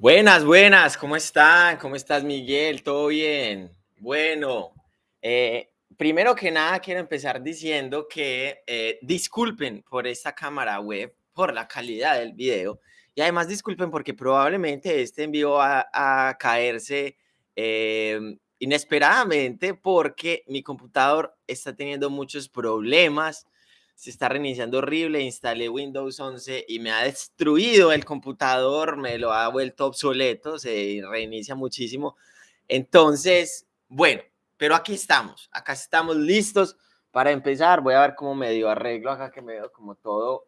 Buenas, buenas, ¿cómo están? ¿Cómo estás, Miguel? ¿Todo bien? Bueno, eh, primero que nada quiero empezar diciendo que eh, disculpen por esta cámara web, por la calidad del video, y además disculpen porque probablemente este envío va a caerse em, inesperadamente porque mi computador está teniendo muchos problemas se está reiniciando horrible, instalé Windows 11 y me ha destruido el computador, me lo ha vuelto obsoleto, se reinicia muchísimo. Entonces, bueno, pero aquí estamos, acá estamos listos para empezar. Voy a ver cómo medio arreglo acá que me veo como todo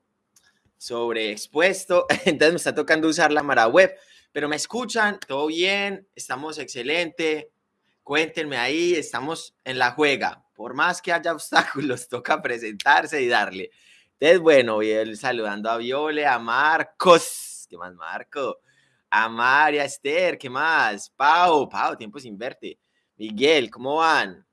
sobreexpuesto. Entonces me está tocando usar la Mara Web, pero me escuchan, todo bien, estamos excelente. Cuéntenme ahí, estamos en la juega por más que haya obstáculos, toca presentarse y darle. Entonces, bueno, voy saludando a Viole, a Marcos, ¿qué más, Marco? A María Esther, ¿qué más? Pau, Pau, tiempo sin verte. Miguel, ¿cómo van?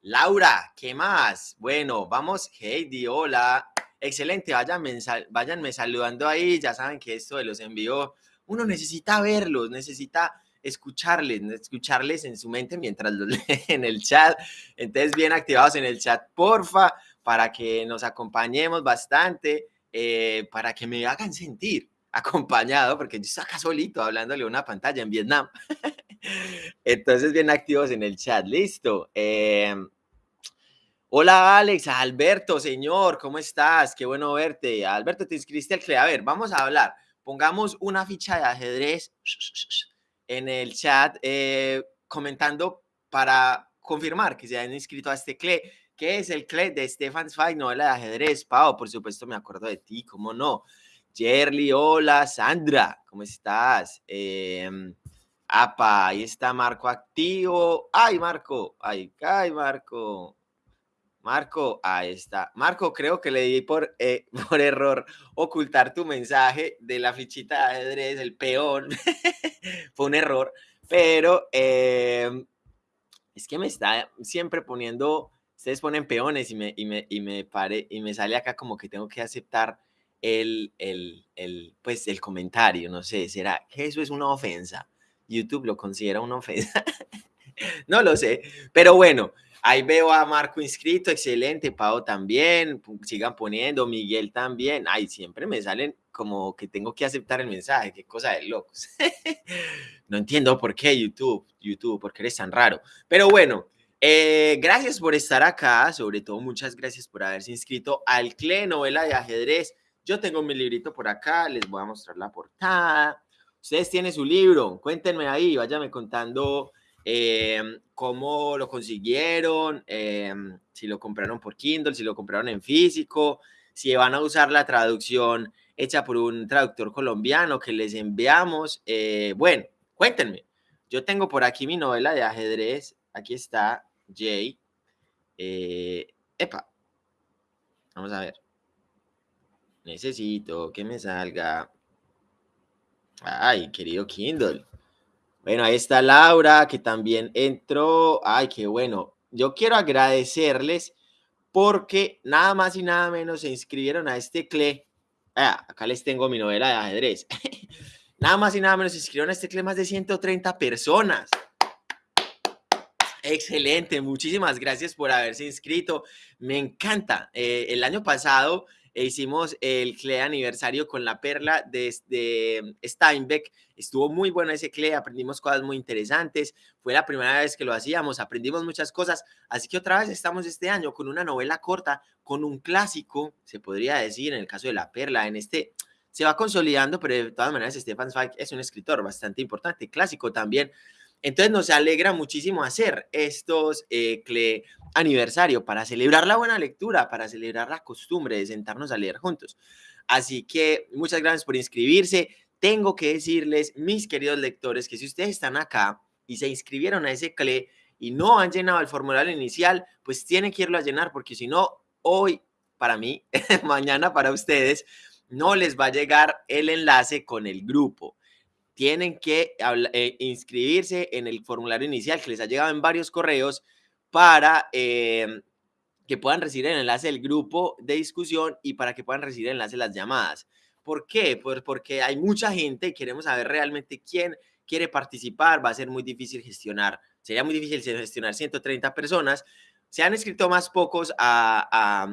Laura, ¿qué más? Bueno, vamos, Heidi, hola. Excelente, váyanme, váyanme saludando ahí, ya saben que esto de los envíos, uno necesita verlos, necesita escucharles, escucharles en su mente mientras los leen en el chat. Entonces, bien activados en el chat, porfa, para que nos acompañemos bastante, eh, para que me hagan sentir acompañado, porque yo estoy acá solito hablándole a una pantalla en Vietnam. Entonces, bien activos en el chat, listo. Em, hola Alex, Alberto, señor, ¿cómo estás? Qué bueno verte. Alberto, te inscribiste al CLE. Vamos a hablar. Pongamos una ficha de ajedrez en el chat eh, comentando para confirmar que se han inscrito a este CLE. ¿Qué es el CLE de Stefan Zweig, novela de ajedrez? Pau, por supuesto me acuerdo de ti, ¿cómo no? Jerly, hola, Sandra, ¿cómo estás? Eh, apa, ahí está Marco activo. ¡Ay, Marco! ¡Ay, ay, Marco! Marco, ahí está. Marco, creo que le di por, eh, por error ocultar tu mensaje de la fichita de ajedrez, el peón. Fue un error, pero em, es que me está siempre poniendo, ustedes ponen peones y me, y me, y me, pare, y me sale acá como que tengo que aceptar el, el, el, pues, el comentario, no sé, ¿será que eso es una ofensa? YouTube lo considera una ofensa. no lo sé, pero bueno, Ahí veo a Marco inscrito, excelente, Pau también, sigan poniendo, Miguel también. Ay, siempre me salen como que tengo que aceptar el mensaje, qué cosa de locos. no entiendo por qué YouTube, YouTube, por qué eres tan raro. Pero bueno, eh, gracias por estar acá, sobre todo muchas gracias por haberse inscrito al CLE Novela de Ajedrez. Yo tengo mi librito por acá, les voy a mostrar la portada. Ustedes tienen su libro, cuéntenme ahí, váyanme contando Em, cómo lo consiguieron, em, si lo compraron por Kindle, si lo compraron en físico, si van a usar la traducción hecha por un traductor colombiano que les enviamos. Eh, bueno, cuéntenme. Yo tengo por aquí mi novela de ajedrez. Aquí está Jay. Eh, epa. Vamos a ver. Necesito que me salga. Ay, querido Kindle. Bueno, ahí está Laura, que también entró. Ay, qué bueno. Yo quiero agradecerles porque nada más y nada menos se inscribieron a este CLE. Ah, acá les tengo mi novela de ajedrez. nada más y nada menos se inscribieron a este CLE más de 130 personas. Excelente, muchísimas gracias por haberse inscrito. Me encanta. Eh, el año pasado e hicimos el CLE aniversario con la perla de, de, Steinbeck. Estuvo muy bueno ese CLE, aprendimos cosas muy interesantes. Fue la primera vez que lo hacíamos, aprendimos muchas cosas. Así que otra vez estamos este año con una novela corta, con un clásico, se podría decir, en el caso de la perla. En este se va consolidando, pero de todas maneras Stefan Zweig es un escritor bastante importante, clásico también. Entonces nos alegra muchísimo hacer estos eh, aniversario para celebrar la buena lectura, para celebrar la costumbre de sentarnos a leer juntos. Así que muchas gracias por inscribirse. Tengo que decirles, mis queridos lectores, que si ustedes están acá y se inscribieron a ese CLE y no han llenado el formulario inicial, pues tienen que irlo a llenar porque si no, hoy para mí, mañana para ustedes, no les va a llegar el enlace con el grupo tienen que eh, inscribirse en el formulario inicial que les ha llegado en varios correos para em, que puedan recibir el enlace del grupo de discusión y para que puedan recibir el enlace de las llamadas. ¿Por qué? Pues porque hay mucha gente y queremos saber realmente quién quiere participar. Va a ser muy difícil gestionar, sería muy difícil gestionar 130 personas. Se han escrito más pocos a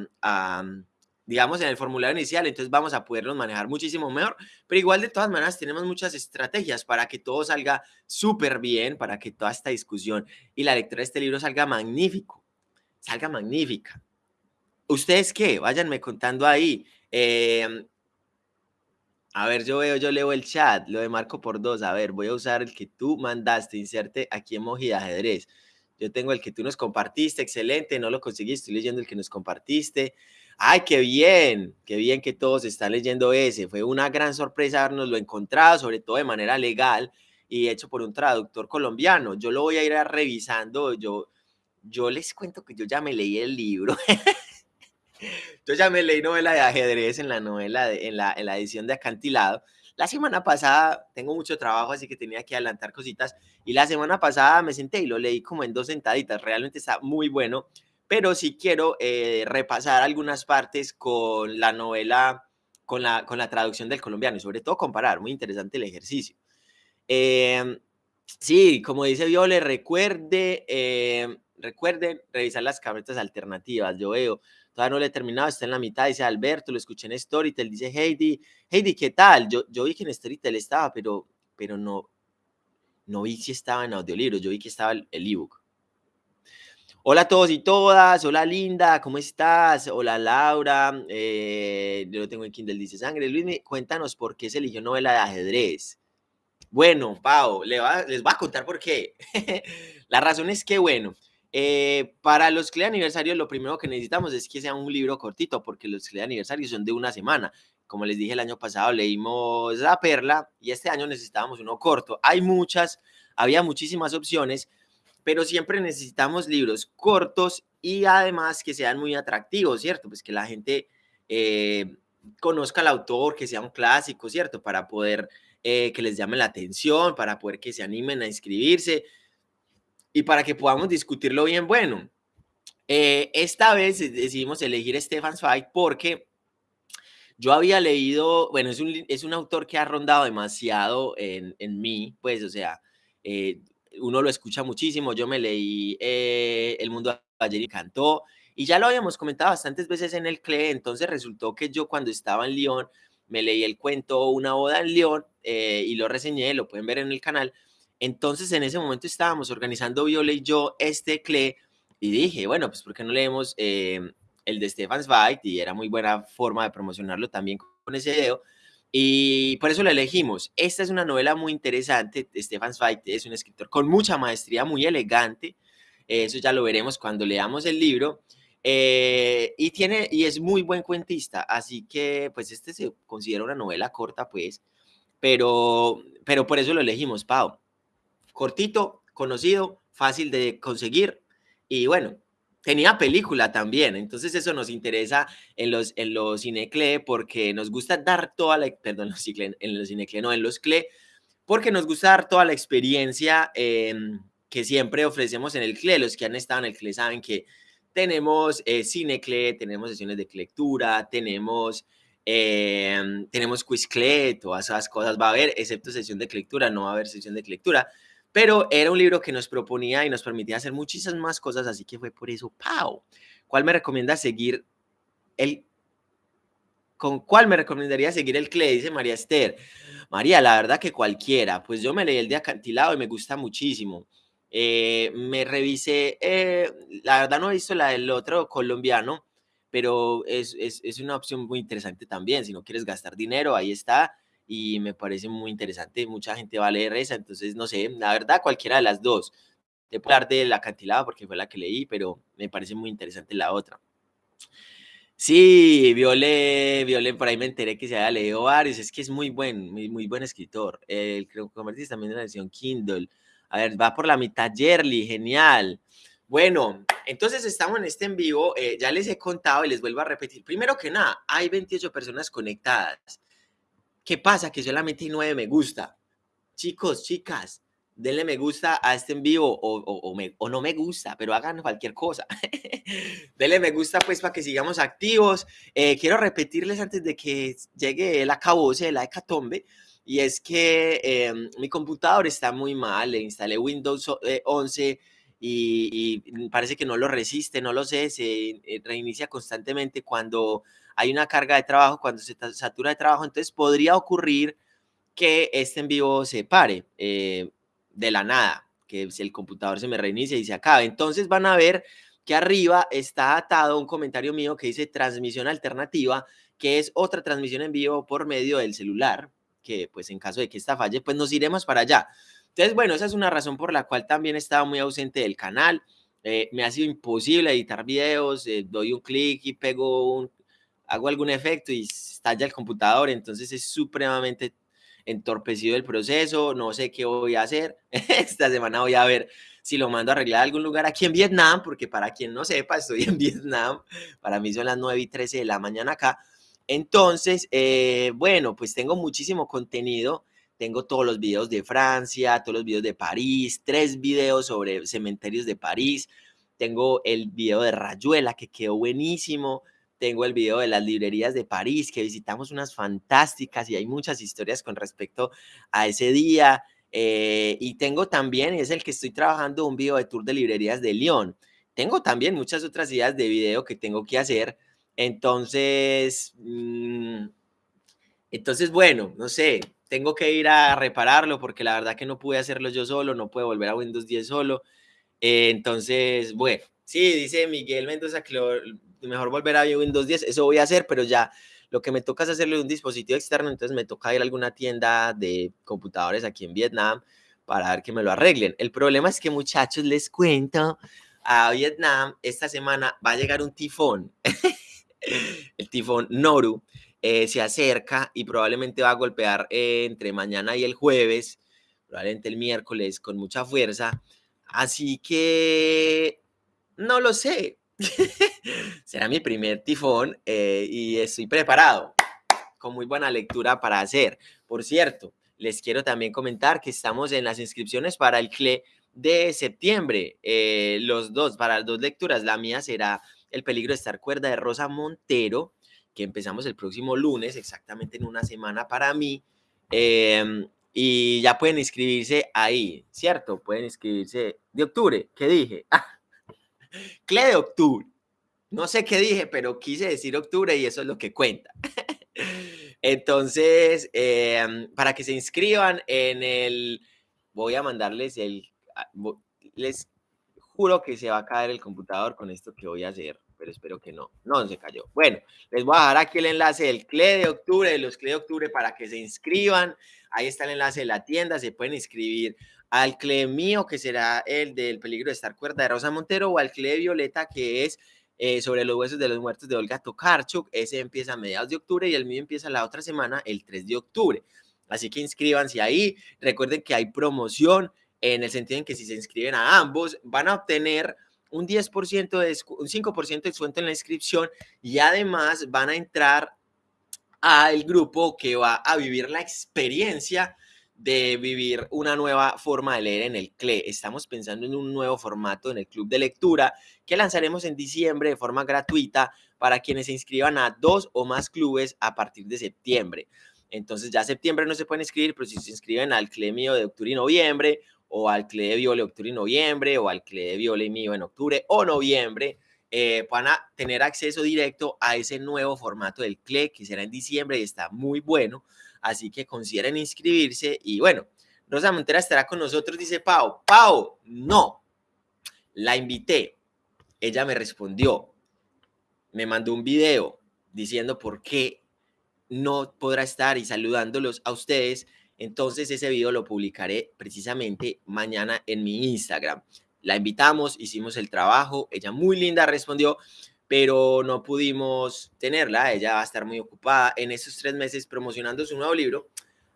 digamos, en el formulario inicial, entonces vamos a poderlos manejar muchísimo mejor, pero igual de todas maneras tenemos muchas estrategias para que todo salga súper bien, para que toda esta discusión y la lectura de este libro salga magnífico, salga magnífica. ¿Ustedes qué? Váyanme contando ahí. Em, a ver, yo veo, yo leo el chat, lo de Marco por dos. A ver, voy a usar el que tú mandaste, inserte aquí emoji de ajedrez. Yo tengo el que tú nos compartiste, excelente, no lo conseguí, estoy leyendo el que nos compartiste. Ay, qué bien, qué bien que todos están leyendo ese. Fue una gran sorpresa habernos encontrado, sobre todo de manera legal y hecho por un traductor colombiano. Yo lo voy a ir revisando. Yo, yo les cuento que yo ya me leí el libro. yo ya me leí novela de ajedrez en la novela, en, la, en la edición de Acantilado. La semana pasada tengo mucho trabajo, así que tenía que adelantar cositas. Y la semana pasada me senté y lo leí como en dos sentaditas. Realmente está muy bueno pero sí quiero eh, repasar algunas partes con la novela, con la, con la traducción del colombiano y sobre todo comparar, muy interesante el ejercicio. Em, sí, como dice Viole, recuerde, eh, recuerden revisar las carpetas alternativas, yo veo, todavía no lo he terminado, está en la mitad, dice Alberto, lo escuché en Storytel, dice Heidi, Heidi, ¿qué tal? Yo, yo vi que en Storytel estaba, pero, pero no, no vi si estaba en audiolibro, yo vi que estaba el ebook. Hola a todos y todas, hola Linda, ¿cómo estás? Hola Laura, eh, yo lo tengo en Kindle, dice Sangre. Luis, cuéntanos por qué se eligió novela de ajedrez. Bueno, Pau, les voy a contar por qué. La razón es que, bueno, eh, para los CLE aniversarios lo primero que necesitamos es que sea un libro cortito, porque los CLE aniversarios son de una semana. Como les dije el año pasado, leímos La Perla y este año necesitábamos uno corto. Hay muchas, había muchísimas opciones, pero siempre necesitamos libros cortos y además que sean muy atractivos, ¿cierto? Pues que la gente eh, conozca al autor, que sea un clásico, ¿cierto? Para poder eh, que les llame la atención, para poder que se animen a inscribirse y para que podamos discutirlo bien bueno. Eh, esta vez decidimos elegir Stefan Zweig porque yo había leído, bueno, es un, es un autor que ha rondado demasiado en, en mí, pues, o sea, uno lo escucha muchísimo. Yo me leí eh, El mundo ayer y cantó, y ya lo habíamos comentado bastantes veces en el CLE, entonces resultó que yo cuando estaba en Lyon me leí el cuento Una boda en Lyon eh, y lo reseñé, lo pueden ver en el canal. Entonces en ese momento estábamos organizando Viola y yo este CLE y dije, bueno, pues ¿por qué no leemos eh, el de Stefan Zweig? Y era muy buena forma de promocionarlo también con ese video. Y por eso la elegimos. Esta es una novela muy interesante. Stefan Zweig es un escritor con mucha maestría, muy elegante. Eso ya lo veremos cuando leamos el libro. Eh, y, tiene, y es muy buen cuentista, así que pues este se considera una novela corta, pues, pero, pero por eso lo elegimos, Pau. Cortito, conocido, fácil de conseguir y bueno, tenía película también, entonces eso nos interesa en los, en los cinecle porque nos gusta dar toda la, perdón, en los cinecle, no, en los CLE, porque nos gusta dar toda la experiencia em, que siempre ofrecemos en el CLE. Los que han estado en el CLE saben que tenemos eh, cinecle, tenemos sesiones de lectura, tenemos, eh, tenemos quizcle, todas esas cosas va a haber, excepto sesión de lectura, no va a haber sesión de lectura pero era un libro que nos proponía y nos permitía hacer muchísimas más cosas, así que fue por eso, ¡pau! ¿Cuál me recomienda seguir el... ¿Con cuál me recomendaría seguir el CLE? Dice María Esther. María, la verdad que cualquiera. Pues yo me leí el de acantilado y me gusta muchísimo. Eh, me revisé, eh, la verdad no he visto la del otro colombiano, pero es, es, es, una opción muy interesante también. Si no quieres gastar dinero, ahí está y me parece muy interesante. Mucha gente va a leer esa, entonces no sé, la verdad, cualquiera de las dos. Te puedo hablar de la acantilado porque fue la que leí, pero me parece muy interesante la otra. Sí, Viole, Viole, por ahí me enteré que se había leído varios, es que es muy buen, muy, muy buen escritor. El creo que también en la versión Kindle. A ver, va por la mitad Yerly, genial. Bueno, entonces estamos en este en vivo, eh, ya les he contado y les vuelvo a repetir. Primero que nada, hay 28 personas conectadas. ¿Qué pasa? Que solamente hay nueve me gusta. Chicos, chicas, denle me gusta a este en vivo o, o, o, no me gusta, pero hagan cualquier cosa. denle me gusta pues para que sigamos activos. Eh, quiero repetirles antes de que llegue el acabose la hecatombe. Y es que em, mi computador está muy mal, le instalé Windows 11 eh, y, y, parece que no lo resiste, no lo sé, se eh, reinicia constantemente cuando hay una carga de trabajo, cuando se satura de trabajo, entonces podría ocurrir que este en vivo se pare de la nada, que el computador se me reinicia y se acabe. Entonces van a ver que arriba está atado un comentario mío que dice transmisión alternativa, que es otra transmisión en vivo por medio del celular, que pues en caso de que esta falle, pues nos iremos para allá. Entonces, bueno, esa es una razón por la cual también estaba muy ausente del canal. Eh, me ha sido imposible editar videos, eh, doy un clic y pego un, hago algún efecto y estalla el computador, entonces es supremamente entorpecido el proceso, no sé qué voy a hacer. Esta semana voy a ver si lo mando a arreglar a algún lugar aquí en Vietnam, porque para quien no sepa, estoy en Vietnam. Para mí son las 9 y 13 de la mañana acá. Entonces, eh, bueno, pues tengo muchísimo contenido. Tengo todos los videos de Francia, todos los videos de París, tres videos sobre cementerios de París. Tengo el video de Rayuela que quedó buenísimo tengo el video de las librerías de París, que visitamos unas fantásticas y hay muchas historias con respecto a ese día. Eh, y tengo también, es el que estoy trabajando, un video de tour de librerías de Lyon. Tengo también muchas otras ideas de video que tengo que hacer. Entonces, mm, entonces, bueno, no sé, tengo que ir a repararlo porque la verdad que no pude hacerlo yo solo, no puedo volver a Windows 10 solo. Eh, entonces, bueno, sí, dice Miguel Mendoza mejor volver a Windows 10, eso voy a hacer, pero ya lo que me toca es hacerle un dispositivo externo, entonces me toca ir a alguna tienda de computadores aquí en Vietnam para ver que me lo arreglen. El problema es que muchachos, les cuento, a Vietnam esta semana va a llegar un tifón, el tifón Noru, eh, se acerca y probablemente va a golpear eh, entre mañana y el jueves, probablemente el miércoles con mucha fuerza. Así que no lo sé, Será mi primer tifón eh, y estoy preparado con muy buena lectura para hacer. Por cierto, les quiero también comentar que estamos en las inscripciones para el CLE de septiembre. Eh, los dos, para las dos lecturas. La mía será El peligro de estar cuerda de Rosa Montero, que empezamos el próximo lunes, exactamente en una semana para mí. Em, y ya pueden inscribirse ahí, ¿cierto? Pueden inscribirse de octubre, ¿qué dije? CLE de octubre. No sé qué dije, pero quise decir octubre y eso es lo que cuenta. Entonces, em, para que se inscriban en el, voy a mandarles el, ah, les juro que se va a caer el computador con esto que voy a hacer, pero espero que no. No se cayó. Bueno, les voy a dejar aquí el enlace del CLE de octubre, de los CLE de octubre para que se inscriban. Ahí está el enlace de la tienda, se pueden inscribir al CLE mío, que será el del peligro de estar cuerda de Rosa Montero, o al CLE Violeta, que es eh, sobre los huesos de los muertos de Olga Tokarczuk. Ese empieza a mediados de octubre y el mío empieza la otra semana, el 3 de octubre. Así que inscríbanse ahí. Recuerden que hay promoción en el sentido en que si se inscriben a ambos, van a obtener un 10% de un 5% de descuento en la inscripción y además van a entrar al grupo que va a vivir la experiencia de vivir una nueva forma de leer en el CLE. Estamos pensando en un nuevo formato en el club de lectura que lanzaremos en diciembre de forma gratuita para quienes se inscriban a dos o más clubes a partir de septiembre. Entonces ya septiembre no se pueden inscribir, pero si se inscriben al CLE mío de octubre y noviembre, o al CLE de Viole octubre y noviembre, o al CLE de Viole mío en octubre o noviembre, eh, van a tener acceso directo a ese nuevo formato del CLE que será en diciembre y está muy bueno así que consideren inscribirse y bueno, Rosa Montera estará con nosotros, dice Pau. Pau, no, la invité, ella me respondió, me mandó un video diciendo por qué no podrá estar y saludándolos a ustedes. Entonces ese video lo publicaré precisamente mañana en mi Instagram. La invitamos, hicimos el trabajo, ella muy linda respondió, pero no pudimos tenerla. Ella va a estar muy ocupada en esos tres meses promocionando su nuevo libro,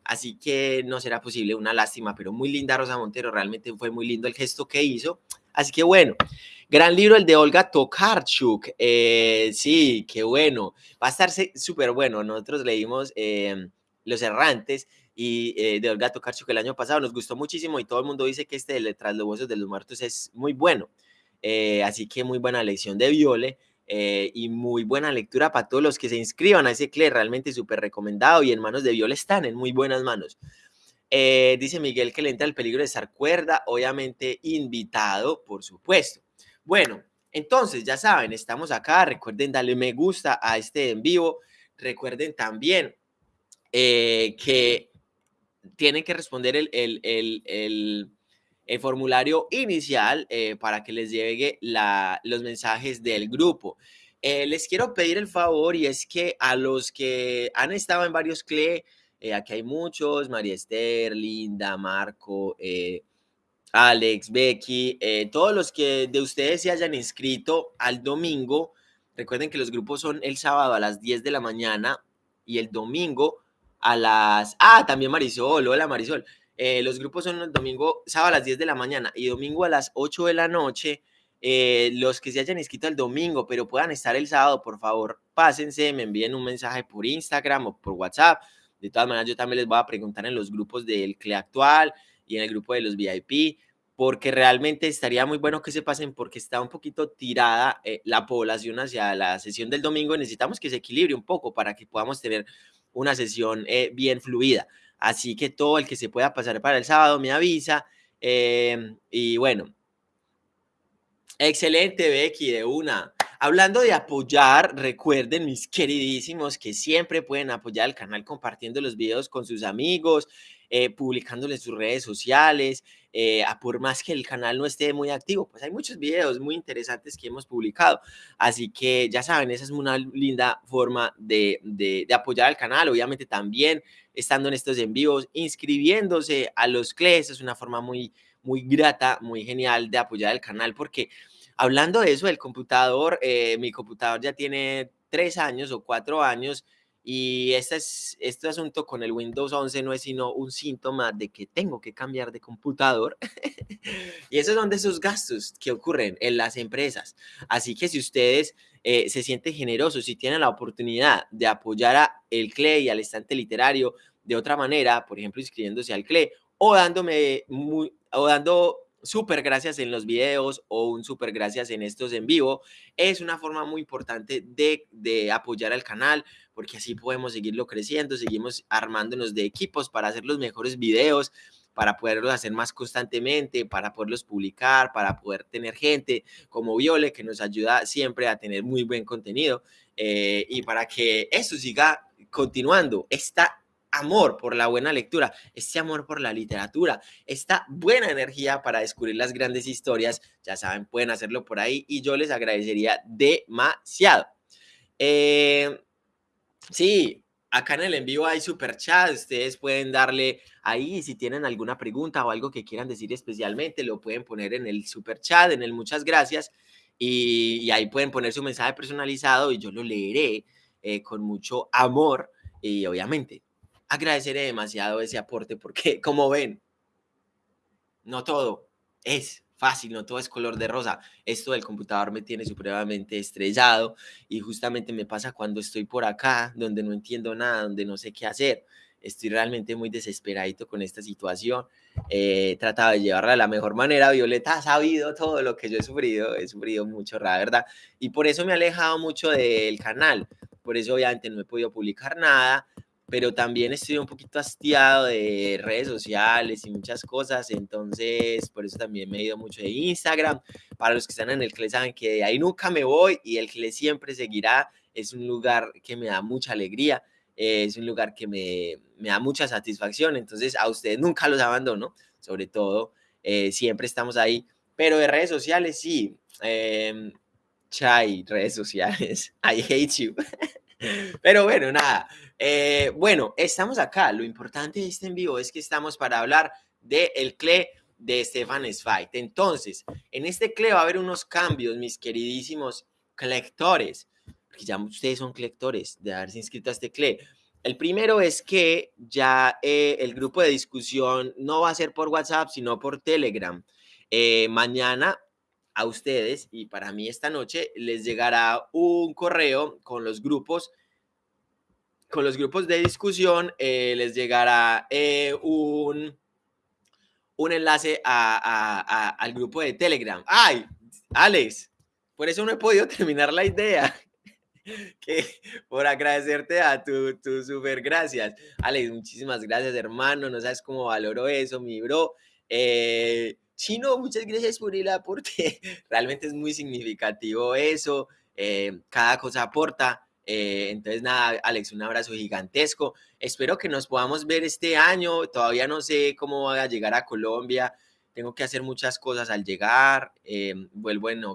así que no será posible. Una lástima, pero muy linda Rosa Montero. Realmente fue muy lindo el gesto que hizo. Así que bueno, gran libro el de Olga Tokarczuk. Eh, sí, qué bueno. Va a estar súper bueno. Nosotros leímos eh, Los Errantes y eh, de Olga Tokarczuk el año pasado. Nos gustó muchísimo y todo el mundo dice que este de Tras los de los Muertos es muy bueno. Eh, así que muy buena lección de Viole. Eh, y muy buena lectura para todos los que se inscriban a ese CLE, realmente súper recomendado y en manos de Viole están en muy buenas manos. dice Miguel que le entra el peligro de estar cuerda, obviamente invitado, por supuesto. Bueno, entonces ya saben, estamos acá, recuerden darle me gusta a este en vivo, recuerden también que tienen que responder el, el, formulario inicial eh, para que les llegue la, los mensajes del grupo. Eh, les quiero pedir el favor y es que a los que han estado en varios CLE, eh, aquí hay muchos, María Esther, Linda, Marco, Alex, Becky, todos los que de ustedes se hayan inscrito al domingo, recuerden que los grupos son el sábado a las 10 de la mañana y el domingo a las... Ah, también Marisol, hola Marisol. Eh, los grupos son el domingo, sábado a las 10 de la mañana y domingo a las 8 de la noche. Eh, los que se hayan inscrito el domingo, pero puedan estar el sábado, por favor, pásense, me envíen un mensaje por Instagram o por WhatsApp. De todas maneras, yo también les voy a preguntar en los grupos del CLE actual y en el grupo de los VIP, porque realmente estaría muy bueno que se pasen, porque está un poquito tirada eh, la población hacia la sesión del domingo. Necesitamos que se equilibre un poco para que podamos tener una sesión eh, bien fluida. Así que todo el que se pueda pasar para el sábado me avisa. Em, y bueno, excelente Becky, de una. Hablando de apoyar, recuerden mis queridísimos que siempre pueden apoyar el canal compartiendo los videos con sus amigos, eh, publicándoles sus redes sociales, eh, a por más que el canal no esté muy activo, pues hay muchos videos muy interesantes que hemos publicado. Así que ya saben, esa es una linda forma de, de, apoyar al canal. Obviamente también estando en estos en inscribiéndose a los CLES, es una forma muy, muy grata, muy genial de apoyar al canal, porque hablando de eso, el computador, eh, mi computador ya tiene tres años o cuatro años y este, es, este asunto con el Windows 11 no es sino un síntoma de que tengo que cambiar de computador. y esos son de esos gastos que ocurren en las empresas. Así que si ustedes eh, se sienten generosos y tienen la oportunidad de apoyar a el CLE y al estante literario de otra manera, por ejemplo, inscribiéndose al CLE o dándome o dando súper gracias en los videos o un súper gracias en estos en vivo, es una forma muy importante de, de, apoyar al canal, porque así podemos seguirlo creciendo, seguimos armándonos de equipos para hacer los mejores videos, para poderlos hacer más constantemente, para poderlos publicar, para poder tener gente como Viole que nos ayuda siempre a tener muy buen contenido eh, y para que eso siga continuando. Esta amor por la buena lectura, este amor por la literatura, esta buena energía para descubrir las grandes historias, ya saben, pueden hacerlo por ahí y yo les agradecería demasiado. Eh, sí, acá en el en vivo hay super chat, ustedes pueden darle ahí si tienen alguna pregunta o algo que quieran decir especialmente, lo pueden poner en el super chat, en el muchas gracias y, ahí pueden poner su mensaje personalizado y yo lo leeré eh, con mucho amor y obviamente agradeceré demasiado ese aporte porque, como ven, no todo es fácil, no todo es color de rosa. Esto del computador me tiene supremamente estrellado y justamente me pasa cuando estoy por acá, donde no entiendo nada, donde no sé qué hacer. Estoy realmente muy desesperadito con esta situación. he tratado de llevarla de la mejor manera. Violeta ha sabido todo lo que yo he sufrido. He sufrido mucho, la verdad. Y por eso me he alejado mucho del canal. Por eso obviamente no he podido publicar nada pero también estoy un poquito hastiado de redes sociales y muchas cosas, entonces por eso también me he ido mucho de Instagram. Para los que están en el CLE saben que de ahí nunca me voy y el CLE siempre seguirá. Es un lugar que me da mucha alegría, es un lugar que me, me da mucha satisfacción, entonces a ustedes nunca los abandono, sobre todo, eh, siempre estamos ahí, pero de redes sociales sí. Eh, chai, redes sociales, I hate you. Pero bueno, nada. Eh, bueno, estamos acá. Lo importante de este en vivo es que estamos para hablar del el CLE de Stefan Zweig. Entonces, en este CLE va a haber unos cambios, mis queridísimos lectores, porque ya ustedes son lectores de haberse inscrito a este CLE. El primero es que ya eh, el grupo de discusión no va a ser por WhatsApp, sino por Telegram. Eh, mañana a ustedes y para mí esta noche les llegará un correo con los grupos con los grupos de discusión eh, les llegará eh, un, un enlace al grupo de Telegram. ¡Ay! Alex, por eso no he podido terminar la idea. que por agradecerte a tu, tu super gracias. Alex, muchísimas gracias, hermano. No sabes cómo valoro eso, mi bro. Eh, Chino, muchas gracias por el aporte. Realmente es muy significativo eso. Eh, cada cosa aporta. Eh, entonces, nada, Alex, un abrazo gigantesco. Espero que nos podamos ver este año. Todavía no sé cómo voy a llegar a Colombia. Tengo que hacer muchas cosas al llegar. vuelvo en,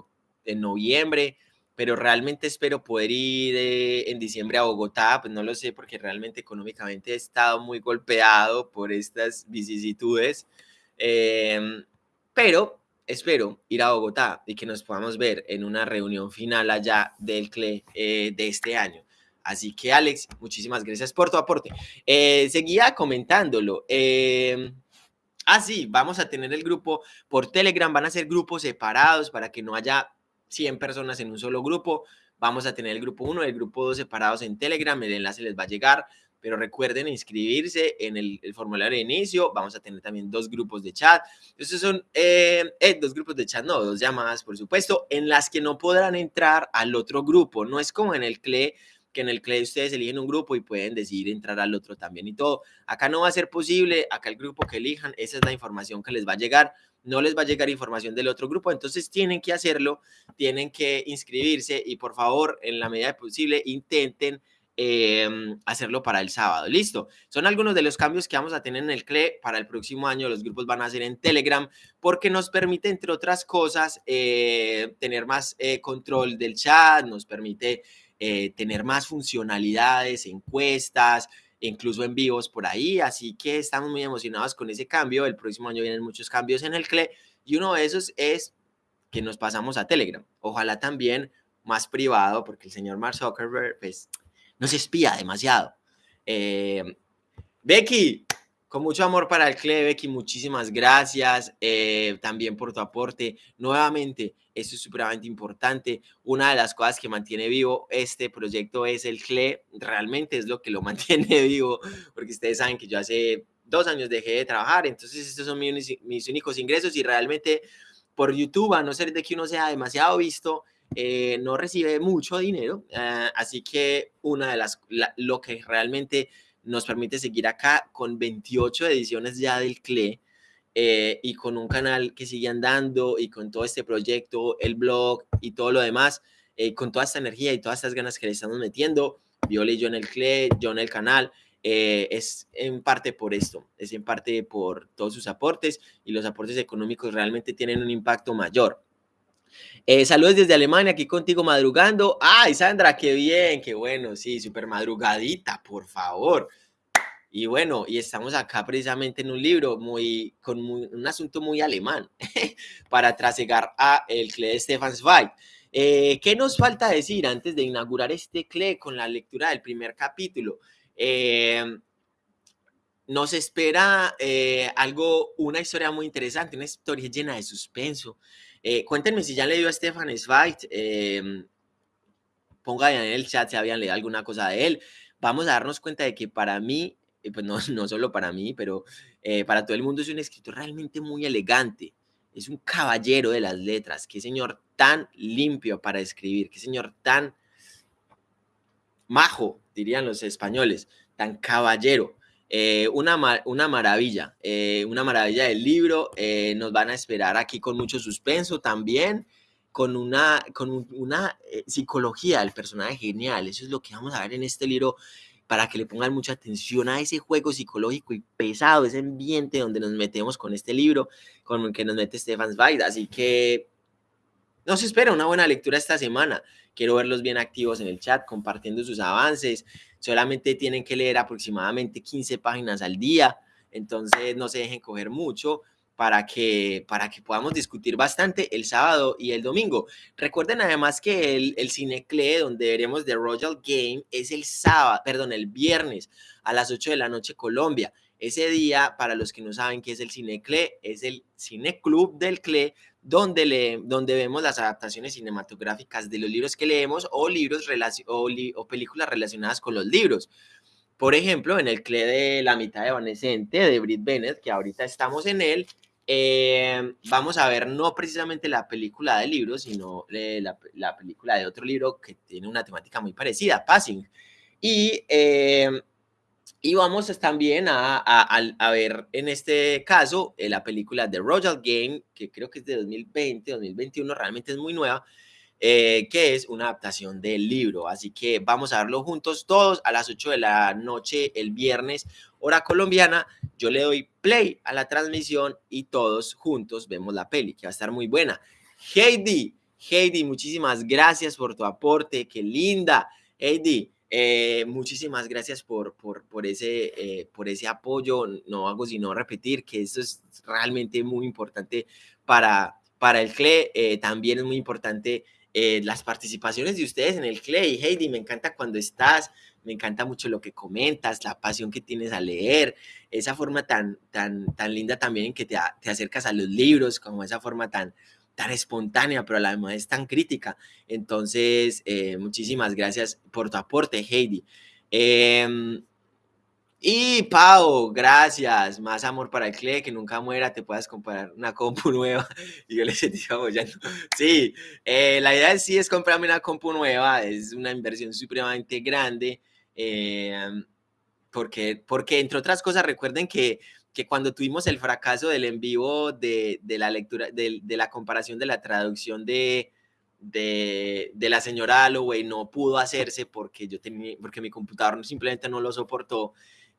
en noviembre pero realmente espero poder ir eh, en diciembre a Bogotá, pues no lo sé porque realmente económicamente he estado muy golpeado por estas vicisitudes, pero espero ir a Bogotá y que nos podamos ver en una reunión final allá del CLE eh, de este año. Así que Alex, muchísimas gracias por tu aporte. Eh, seguía comentándolo. Em, ah, sí, vamos a tener el grupo por Telegram, van a ser grupos separados para que no haya 100 personas en un solo grupo. Vamos a tener el grupo 1 y el grupo 2 separados en Telegram. El enlace les va a llegar, pero recuerden inscribirse en el, formulario de inicio. Vamos a tener también dos grupos de chat. Estos son eh, eh, dos grupos de chat, no, dos llamadas, por supuesto, en las que no podrán entrar al otro grupo. No es como en el CLE que en el CLE ustedes eligen un grupo y pueden decidir entrar al otro también y todo. Acá no va a ser posible, acá el grupo que elijan, esa es la información que les va a llegar no les va a llegar información del otro grupo, entonces tienen que hacerlo, tienen que inscribirse y por favor, en la medida posible, intenten em, hacerlo para el sábado. Listo. Son algunos de los cambios que vamos a tener en el CLE para el próximo año. Los grupos van a ser en Telegram porque nos permite, entre otras cosas, eh, tener más eh, control del chat, nos permite eh, tener más funcionalidades, encuestas, incluso en vivos por ahí, así que estamos muy emocionados con ese cambio. El próximo año vienen muchos cambios en el CLE y uno de esos es que nos pasamos a Telegram. Ojalá también más privado, porque el señor Mark Zuckerberg pues, nos espía demasiado. Eh, Becky, con mucho amor para el Clebec y muchísimas gracias eh, también por tu aporte. Nuevamente, esto es supremamente importante. Una de las cosas que mantiene vivo este proyecto es el CLE. Realmente es lo que lo mantiene vivo, porque ustedes saben que yo hace dos años dejé de trabajar, entonces estos son mis, mis únicos ingresos y realmente por YouTube, a no ser de que uno sea demasiado visto, eh, no recibe mucho dinero. Eh, así que una de las, lo que realmente nos permite seguir acá con 28 ediciones ya del CLE eh, y con un canal que sigue andando y con todo este proyecto, el blog y todo lo demás, eh, con toda esta energía y todas estas ganas que le estamos metiendo, Viola y yo en el CLE, yo en el canal, es en parte por esto, es en parte por todos sus aportes y los aportes económicos realmente tienen un impacto mayor. Saludos desde Alemania, aquí contigo madrugando. Ay, Sandra, qué bien, qué bueno, sí, súper madrugadita, por favor. Y bueno, y estamos acá precisamente en un libro muy, con un asunto muy alemán para trasegar a el CLE de Stefan Zweig. Eh, ¿Qué nos falta decir antes de inaugurar este CLE con la lectura del primer capítulo? Eh, nos espera eh, algo, una historia muy interesante, una historia llena de suspenso. Cuéntenme si ya han leído a Stefan Zweig. pongan en el chat si habían leído alguna cosa de él. Vamos a darnos cuenta de que para mí pues no, no solo para mí, pero eh, para todo el mundo es un escritor realmente muy elegante. Es un caballero de las letras. Qué señor tan limpio para escribir. Qué señor tan majo, dirían los españoles. Tan caballero. Eh, una, una, maravilla, eh, una maravilla del libro. nos van a esperar aquí con mucho suspenso también, con una, con una psicología del personaje genial. Eso es lo que vamos a ver en este libro para que le pongan mucha atención a ese juego psicológico y pesado, ese ambiente donde nos metemos con este libro, con el que nos mete Stefan Zweig. Así que nos espera una buena lectura esta semana. Quiero verlos bien activos en el chat, compartiendo sus avances. Solamente tienen que leer aproximadamente 15 páginas al día, entonces no se dejen coger mucho para que, para que podamos discutir bastante el sábado y el domingo. Recuerden además que el, el Cinecle, donde veremos The Royal Game, es el sábado, perdón, el viernes a las 8 de la noche Colombia. Ese día, para los que no saben qué es el Cinecle, es el Cineclub del CLE, donde, le, donde vemos las adaptaciones cinematográficas de los libros que leemos o, libros o, o películas relacionadas con los libros. por ejemplo, en el CLE de La mitad evanescente de Brit Bennett, que ahorita estamos en él, eh, vamos a ver no precisamente la película del libro, sino eh, la, la, película de otro libro que tiene una temática muy parecida, Passing. Y, eh, y vamos también a, a, a, ver en este caso la película de Royal Game, que creo que es de 2020, 2021, realmente es muy nueva, eh, que es una adaptación del libro. Así que vamos a verlo juntos todos a las 8 de la noche el viernes, hora colombiana. Yo le doy play a la transmisión y todos juntos vemos la peli, que va a estar muy buena. Heidi, Heidi, muchísimas gracias por tu aporte, qué linda. Heidi, eh, muchísimas gracias por, por, ese, eh, por ese apoyo. No hago sino repetir que eso es realmente muy importante para, para el CLE. Eh, también es muy importante las participaciones de ustedes en el Clay. Heidi, me encanta cuando estás, me encanta mucho lo que comentas, la pasión que tienes a leer, esa forma tan, tan, tan linda también que te, te acercas a los libros, como esa forma tan, tan espontánea, pero a la vez es tan crítica. Entonces, eh, muchísimas gracias por tu aporte, Heidi. Eh, y Pau, gracias. Más amor para el CLE, que nunca muera, te puedas comprar una compu nueva. Y yo le sentí apoyando. Sí, eh, la idea sí es comprarme una compu nueva, es una inversión supremamente grande. Eh, porque, porque, entre otras cosas, recuerden que, que cuando tuvimos el fracaso del en vivo de, de la lectura, de, de, la comparación de la traducción de, de, de la señora Holloway, no pudo hacerse porque, yo tenía, porque mi computador simplemente no lo soportó.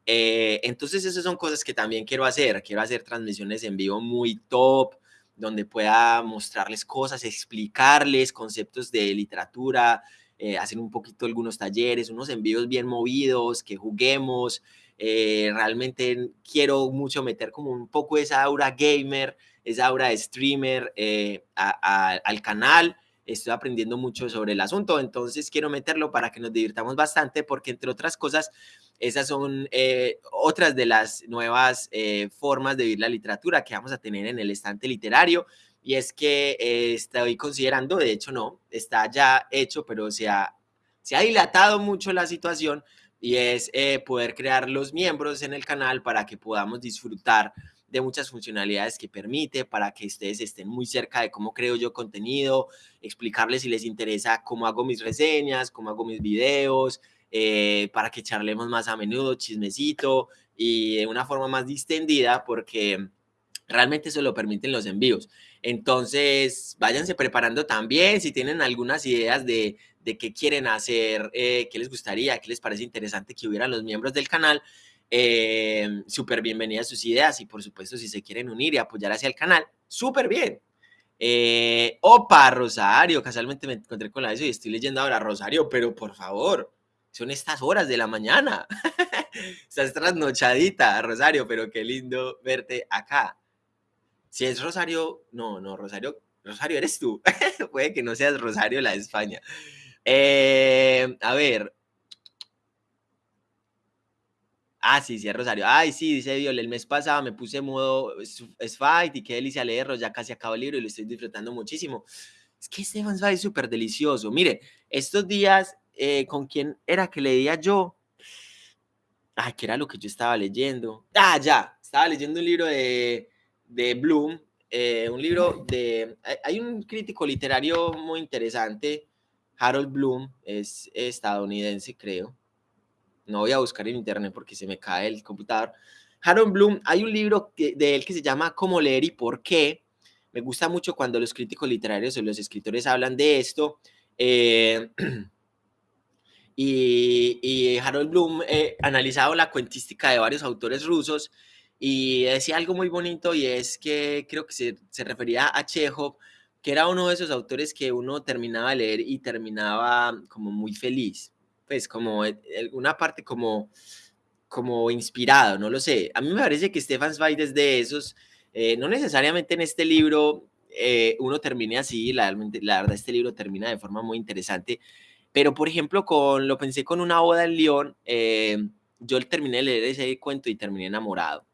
Eh, entonces, esas son cosas que también quiero hacer. Quiero hacer transmisiones en vivo muy top, donde pueda mostrarles cosas, explicarles conceptos de literatura, eh, hacer un poquito algunos talleres, unos envíos bien movidos, que juguemos. Eh, realmente quiero mucho meter como un poco esa aura gamer, esa aura de streamer eh, a, a, al canal estoy aprendiendo mucho sobre el asunto, entonces quiero meterlo para que nos divirtamos bastante, porque entre otras cosas, esas son eh, otras de las nuevas eh, formas de vivir la literatura que vamos a tener en el estante literario. Y es que eh, estoy considerando, de hecho no, está ya hecho, pero se ha, se ha dilatado mucho la situación y es eh, poder crear los miembros en el canal para que podamos disfrutar de muchas funcionalidades que permite para que ustedes estén muy cerca de cómo creo yo contenido, explicarles si les interesa cómo hago mis reseñas, cómo hago mis videos, eh, para que charlemos más a menudo, chismecito y de una forma más distendida porque realmente eso lo permiten los envíos. Entonces, váyanse preparando también si tienen algunas ideas de, de qué quieren hacer, eh, qué les gustaría, qué les parece interesante que hubieran los miembros del canal. Eh, súper bienvenidas sus ideas y por supuesto si se quieren unir y apoyar hacia el canal, súper bien. Eh, opa, Rosario, casualmente me encontré con la eso y estoy leyendo ahora Rosario, pero por favor, son estas horas de la mañana. Estás trasnochadita, Rosario, pero qué lindo verte acá. Si es Rosario, no, no, Rosario, Rosario eres tú. Puede que no seas Rosario la de España. Eh, a ver. Ah, sí, sí, es Rosario. Ay, sí, dice Viola, el mes pasado me puse modo fight y qué delicia leerlo, ya casi acabo el libro y lo estoy disfrutando muchísimo. Es que Stefan Zweig es súper delicioso. Mire, estos días eh, con quién era que leía yo. Ay, ¿qué era lo que yo estaba leyendo? Ah, ya, estaba leyendo un libro de, de Bloom, eh, un libro de... Hay un crítico literario muy interesante, Harold Bloom, es estadounidense, creo. No voy a buscar en internet porque se me cae el computador. Harold Bloom, hay un libro de él que se llama Cómo leer y por qué. Me gusta mucho cuando los críticos literarios o los escritores hablan de esto. Eh, y, y, Harold Bloom eh, analizado la cuentística de varios autores rusos y decía algo muy bonito y es que creo que se, se, refería a Chekhov, que era uno de esos autores que uno terminaba de leer y terminaba como muy feliz, pues como alguna parte como, como inspirado, no lo sé. A mí me parece que Stefan Zweig es de esos, eh, no necesariamente en este libro eh, uno termine así, la, la verdad este libro termina de forma muy interesante, pero, por ejemplo, con, lo pensé con una boda en León, eh, yo terminé de leer ese cuento y terminé enamorado.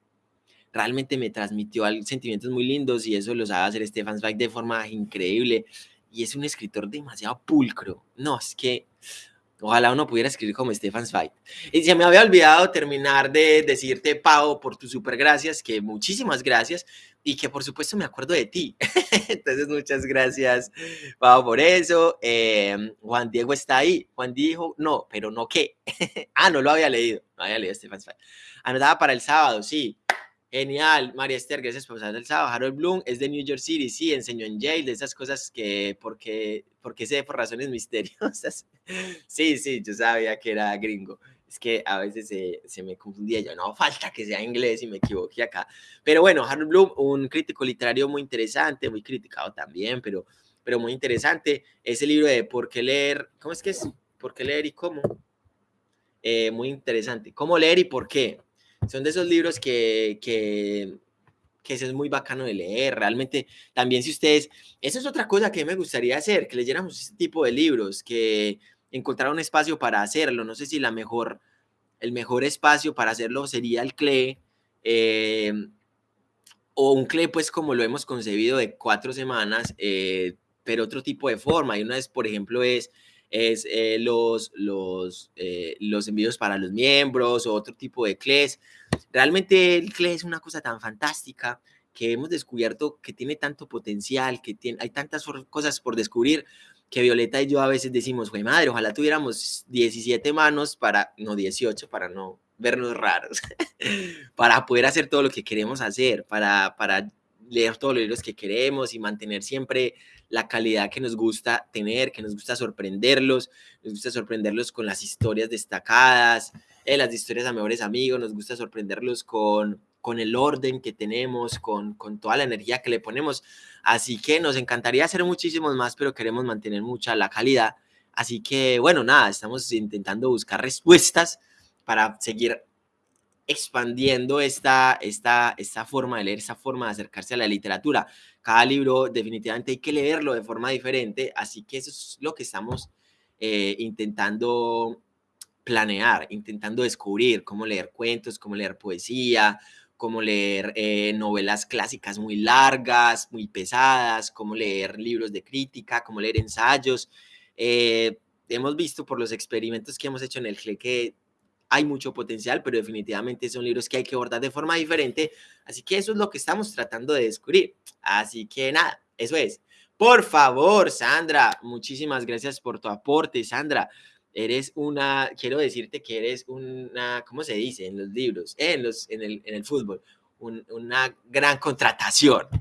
Realmente me transmitió sentimientos muy lindos y eso lo sabe hacer Stefan Zweig de forma increíble. Y es un escritor demasiado pulcro. No, es que Ojalá uno pudiera escribir como Stefan Zweig. Y se me había olvidado terminar de decirte, Pau, por tus super gracias, que muchísimas gracias y que por supuesto me acuerdo de ti. Entonces, muchas gracias, Pau, por eso. Em, Juan Diego está ahí. Juan dijo, no, pero no qué. ah, no lo había leído. No había leído Stefan Zweig. Anotada para el sábado, sí. Genial, María Esther, gracias por pasar del sábado. Harold Bloom es de New York City, sí, enseñó en Yale, de esas cosas que, porque, porque sé por razones misteriosas. Sí, sí, yo sabía que era gringo. Es que a veces se, se me confundía, yo no, falta que sea inglés y me equivoqué acá. Pero bueno, Harold Bloom, un crítico literario muy interesante, muy criticado también, pero, pero muy interesante. Ese libro de ¿Por qué leer? ¿Cómo es que es? ¿Por qué leer y cómo? Eh, muy interesante. ¿Cómo leer y por qué? Son de esos libros que, que, que es muy bacano de leer. Realmente, también si ustedes, eso es otra cosa que me gustaría hacer, que leyéramos este tipo de libros, que encontrar un espacio para hacerlo. No sé si la mejor, el mejor espacio para hacerlo sería el CLE, eh, o un CLE, pues como lo hemos concebido de cuatro semanas, eh, pero otro tipo de forma. Y una vez, por ejemplo, es es eh, los, los, eh, los envíos para los miembros o otro tipo de CLEs. Realmente el CLE es una cosa tan fantástica que hemos descubierto que tiene tanto potencial, que tiene, hay tantas cosas por descubrir que Violeta y yo a veces decimos, güey madre, ojalá tuviéramos 17 manos para, no 18, para no vernos raros, para poder hacer todo lo que queremos hacer, para, para leer todos los libros que queremos y mantener siempre la calidad que nos gusta tener, que nos gusta sorprenderlos, nos gusta sorprenderlos con las historias destacadas, eh, las historias a mejores amigos, nos gusta sorprenderlos con, con el orden que tenemos, con, con toda la energía que le ponemos. Así que nos encantaría hacer muchísimos más, pero queremos mantener mucha la calidad. Así que, bueno, nada, estamos intentando buscar respuestas para seguir expandiendo esta, esta, esta forma de leer, esa forma de acercarse a la literatura. Cada libro definitivamente hay que leerlo de forma diferente, así que eso es lo que estamos eh, intentando planear, intentando descubrir cómo leer cuentos, cómo leer poesía, cómo leer eh, novelas clásicas muy largas, muy pesadas, cómo leer libros de crítica, cómo leer ensayos. Eh, hemos visto por los experimentos que hemos hecho en el que hay mucho potencial, pero definitivamente son libros que hay que abordar de forma diferente. Así que eso es lo que estamos tratando de descubrir. Así que nada, eso es. Por favor, Sandra, muchísimas gracias por tu aporte, Sandra. Eres una, quiero decirte que eres una, ¿cómo se dice en los libros? en, los, en, el, en el fútbol, una gran contratación.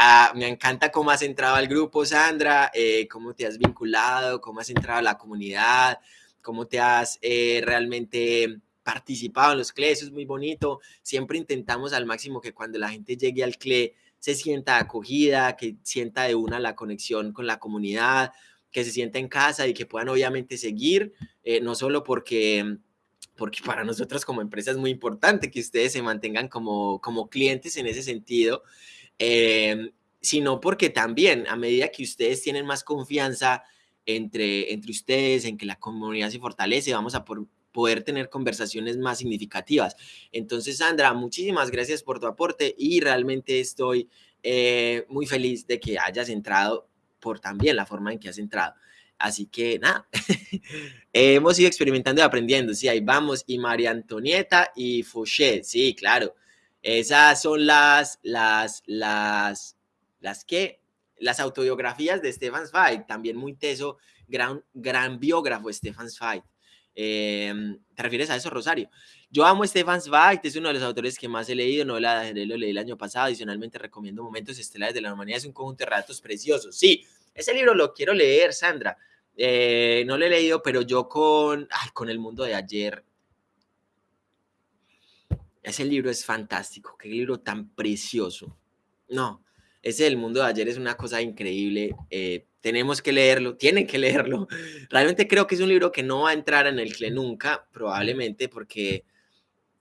Ah, me encanta cómo has entrado al grupo, Sandra, eh, cómo te has vinculado, cómo has entrado a la comunidad, cómo te has eh, realmente participado en los CLE, eso es muy bonito. Siempre intentamos al máximo que cuando la gente llegue al CLE se sienta acogida, que sienta de una la conexión con la comunidad, que se sienta en casa y que puedan obviamente seguir, eh, no solo porque porque para nosotros como empresa es muy importante que ustedes se mantengan como, como clientes en ese sentido, eh, sino porque también a medida que ustedes tienen más confianza entre, entre ustedes, en que la comunidad se fortalece, vamos a poder tener conversaciones más significativas. Entonces, Sandra, muchísimas gracias por tu aporte y realmente estoy eh, muy feliz de que hayas entrado por también la forma en que has entrado. Así que nada, hemos ido experimentando y aprendiendo. Sí, ahí vamos. Y María Antonieta y Fouché, sí, claro. Esas son las, las, las, las que las autobiografías de Stefan Zweig, también muy teso, gran, gran biógrafo Stefan Zweig. Em, ¿Te refieres a eso, Rosario? Yo amo Stefan Zweig, es uno de los autores que más he leído, no la lo leí el año pasado, adicionalmente recomiendo Momentos Estelares de la Humanidad, es un conjunto de relatos preciosos. Sí, ese libro lo quiero leer, Sandra. Eh, no lo he leído, pero yo con, con El Mundo de Ayer, ese libro es fantástico, qué libro tan precioso. No, ese del mundo de ayer es una cosa increíble. Eh, tenemos que leerlo, tienen que leerlo. Realmente creo que es un libro que no va a entrar en el CLE nunca, probablemente porque,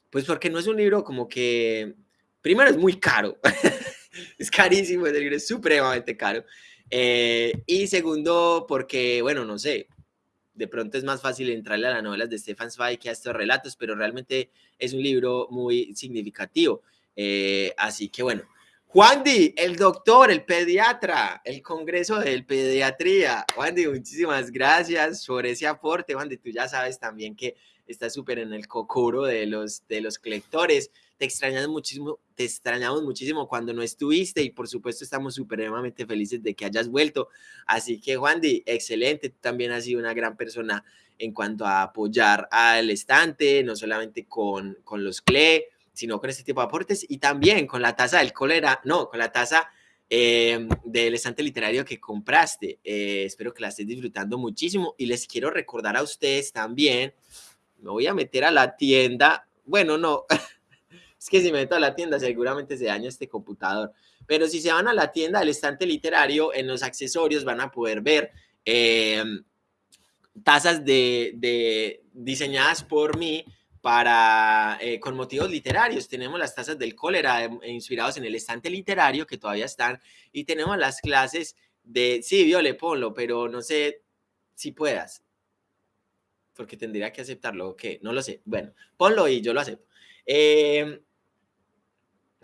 pues porque no es un libro como que, primero es muy caro, es carísimo, ese libro es supremamente caro. Eh, y segundo, porque, bueno, no sé, de pronto es más fácil entrarle a las novelas de Stefan Zweig que a estos relatos, pero realmente es un libro muy significativo. Eh, así que bueno, Juan Di, el doctor, el pediatra, el congreso del pediatría. Juan Di, muchísimas gracias por ese aporte. Juan Di, tú ya sabes también que estás súper en el cocoro de los, de los colectores. Te extrañamos muchísimo, te extrañamos muchísimo cuando no estuviste y por supuesto estamos supremamente felices de que hayas vuelto. Así que Juan Di, excelente, tú también has sido una gran persona en cuanto a apoyar al estante, no solamente con, con los CLE, sino con este tipo de aportes y también con la taza del cólera, no, con la taza eh, del estante literario que compraste. Eh, espero que la estés disfrutando muchísimo y les quiero recordar a ustedes también, me voy a meter a la tienda, bueno, no, es que si me meto a la tienda seguramente se daña este computador, pero si se van a la tienda del estante literario, en los accesorios van a poder ver eh, tazas de, de, diseñadas por mí para, eh, con motivos literarios. Tenemos las tazas del cólera eh, inspirados en el estante literario que todavía están y tenemos las clases de, sí, Viole, ponlo, pero no sé si puedas, porque tendría que aceptarlo, ¿o qué? No lo sé. Bueno, ponlo y yo lo acepto. Eh,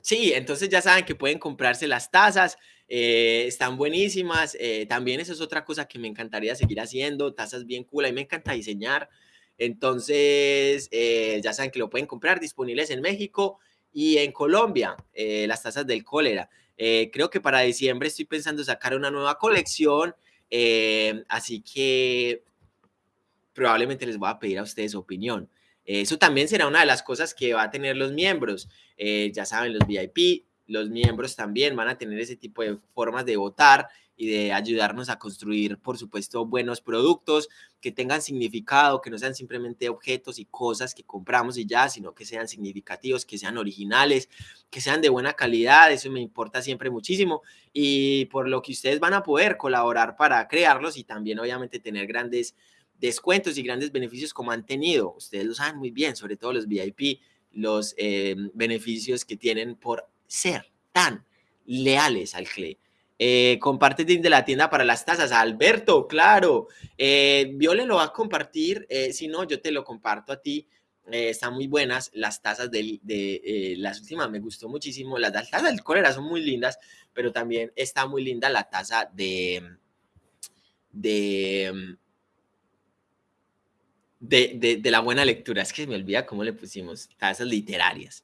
sí, entonces ya saben que pueden comprarse las tazas, eh, están buenísimas. Eh, también eso es otra cosa que me encantaría seguir haciendo, tazas bien cool, a mí me encanta diseñar. Entonces, eh, ya saben que lo pueden comprar disponibles en México y en Colombia, eh, las tazas del cólera. Eh, creo que para diciembre estoy pensando sacar una nueva colección, así que probablemente les voy a pedir a ustedes opinión. Eso también será una de las cosas que va a tener los miembros. ya saben, los VIP, los miembros también van a tener ese tipo de formas de votar y de ayudarnos a construir, por supuesto, buenos productos que tengan significado, que no sean simplemente objetos y cosas que compramos y ya, sino que sean significativos, que sean originales, que sean de buena calidad, eso me importa siempre muchísimo y por lo que ustedes van a poder colaborar para crearlos y también obviamente tener grandes descuentos y grandes beneficios como han tenido, ustedes lo saben muy bien, sobre todo los VIP, los eh, beneficios que tienen por ser tan leales al CLE. Eh, comparte de la tienda para las tazas. Alberto, claro. Eh, Viole lo va a compartir. Eh, si no, yo te lo comparto a ti. Eh, están muy buenas las tazas de, las últimas. Me gustó muchísimo. Las, tazas del cólera son muy lindas, pero también está muy linda la taza de. de de, de, de, la buena lectura. Es que me olvida cómo le pusimos tazas literarias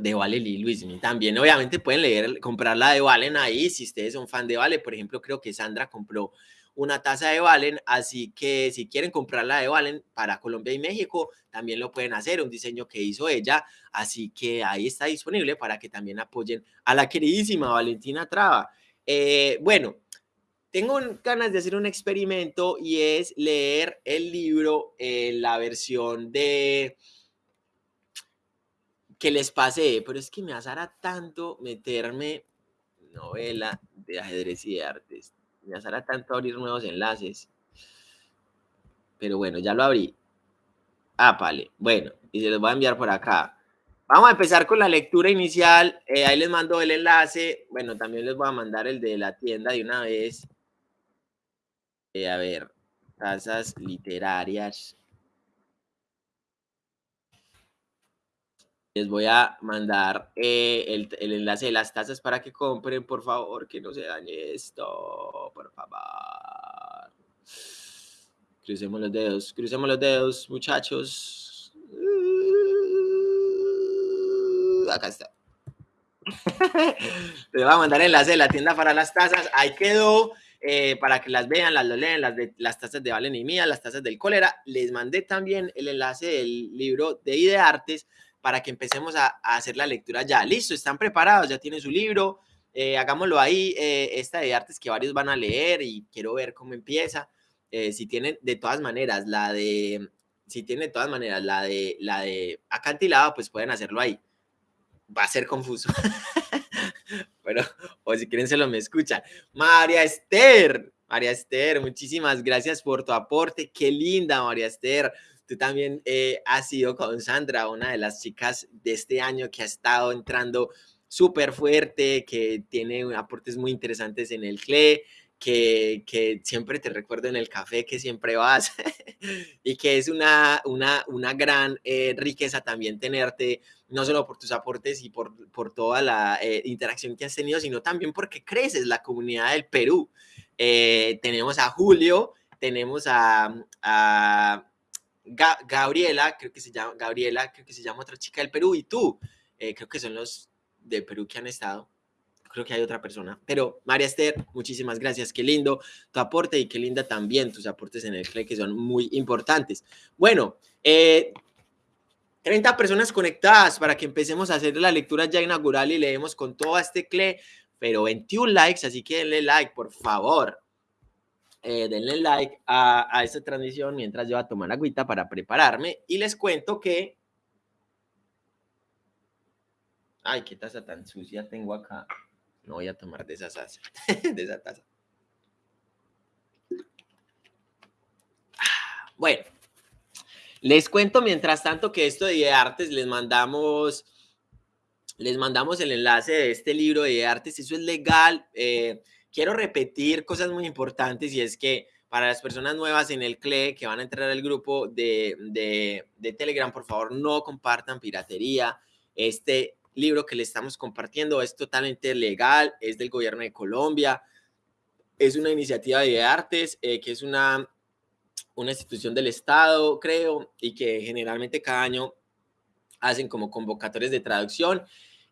de Valen y Luis. También, obviamente, pueden leer, comprar la de Valen ahí. Si ustedes son fan de Valen, por ejemplo, creo que Sandra compró una taza de Valen. Así que si quieren comprar la de Valen para Colombia y México, también lo pueden hacer. Un diseño que hizo ella. Así que ahí está disponible para que también apoyen a la queridísima Valentina Traba. Eh, bueno, tengo ganas de hacer un experimento y es leer el libro en la versión de que les pasé, pero es que me azara tanto meterme novela de ajedrez y de artes. Me azara tanto abrir nuevos enlaces. Pero bueno, ya lo abrí. Ah, vale. Bueno, y se los voy a enviar por acá. Vamos a empezar con la lectura inicial. Eh, ahí les mando el enlace. Bueno, también les voy a mandar el de la tienda de una vez. Eh, a ver, tasas literarias. Les voy a mandar eh, el, el, enlace de las tazas para que compren, por favor, que no se dañe esto, por favor. Crucemos los dedos, crucemos los dedos, muchachos. Uh, acá está. Les voy a mandar el enlace de la tienda para las tazas. Ahí quedó. Eh, para que las vean, las lo leen, las, de, las tazas de Valen y Mía, las tazas del cólera. Les mandé también el enlace del libro de Ideartes para que empecemos a, a, hacer la lectura ya. Listo, están preparados, ya tienen su libro, eh, hagámoslo ahí, eh, esta de artes que varios van a leer y quiero ver cómo empieza. Eh, si tienen de todas maneras la de, si tienen de todas maneras la de, la de acantilado, pues pueden hacerlo ahí. Va a ser confuso. Pero, o si quieren se lo me escuchan. María Esther, María Esther, muchísimas gracias por tu aporte. Qué linda, María Esther. Tú también eh, has sido con Sandra, una de las chicas de este año que ha estado entrando súper fuerte, que tiene aportes muy interesantes en el CLE, que, que, siempre te recuerdo en el café que siempre vas y que es una, una, una gran eh, riqueza también tenerte, no solo por tus aportes y por, por toda la eh, interacción que has tenido, sino también porque creces la comunidad del Perú. Tenemos a Julio, tenemos a Gabriela, creo que se llama Gabriela, creo que se llama otra chica del Perú y tú, creo que son los de Perú que han estado creo que hay otra persona. Pero María Esther, muchísimas gracias. Qué lindo tu aporte y qué linda también tus aportes en el CLE, que son muy importantes. Bueno, 30 eh, personas conectadas para que empecemos a hacer la lectura ya inaugural y leemos con todo este CLE, pero 21 likes, así que denle like, por favor. Eh, denle like a, a esta transmisión mientras yo voy a tomar agüita para prepararme y les cuento que Ay, qué taza tan sucia tengo acá. No voy a tomar de esa taza. de esa taza. Bueno, les cuento mientras tanto que esto de artes les mandamos, les mandamos el enlace de este libro de artes. Eso es legal. Eh, quiero repetir cosas muy importantes y es que para las personas nuevas en el CLE que van a entrar al grupo de, de, de Telegram, por favor, no compartan piratería. Este libro que le estamos compartiendo es totalmente legal, es del gobierno de Colombia, es una iniciativa de artes, eh, que es una, una institución del Estado, creo, y que generalmente cada año hacen como convocatorias de traducción.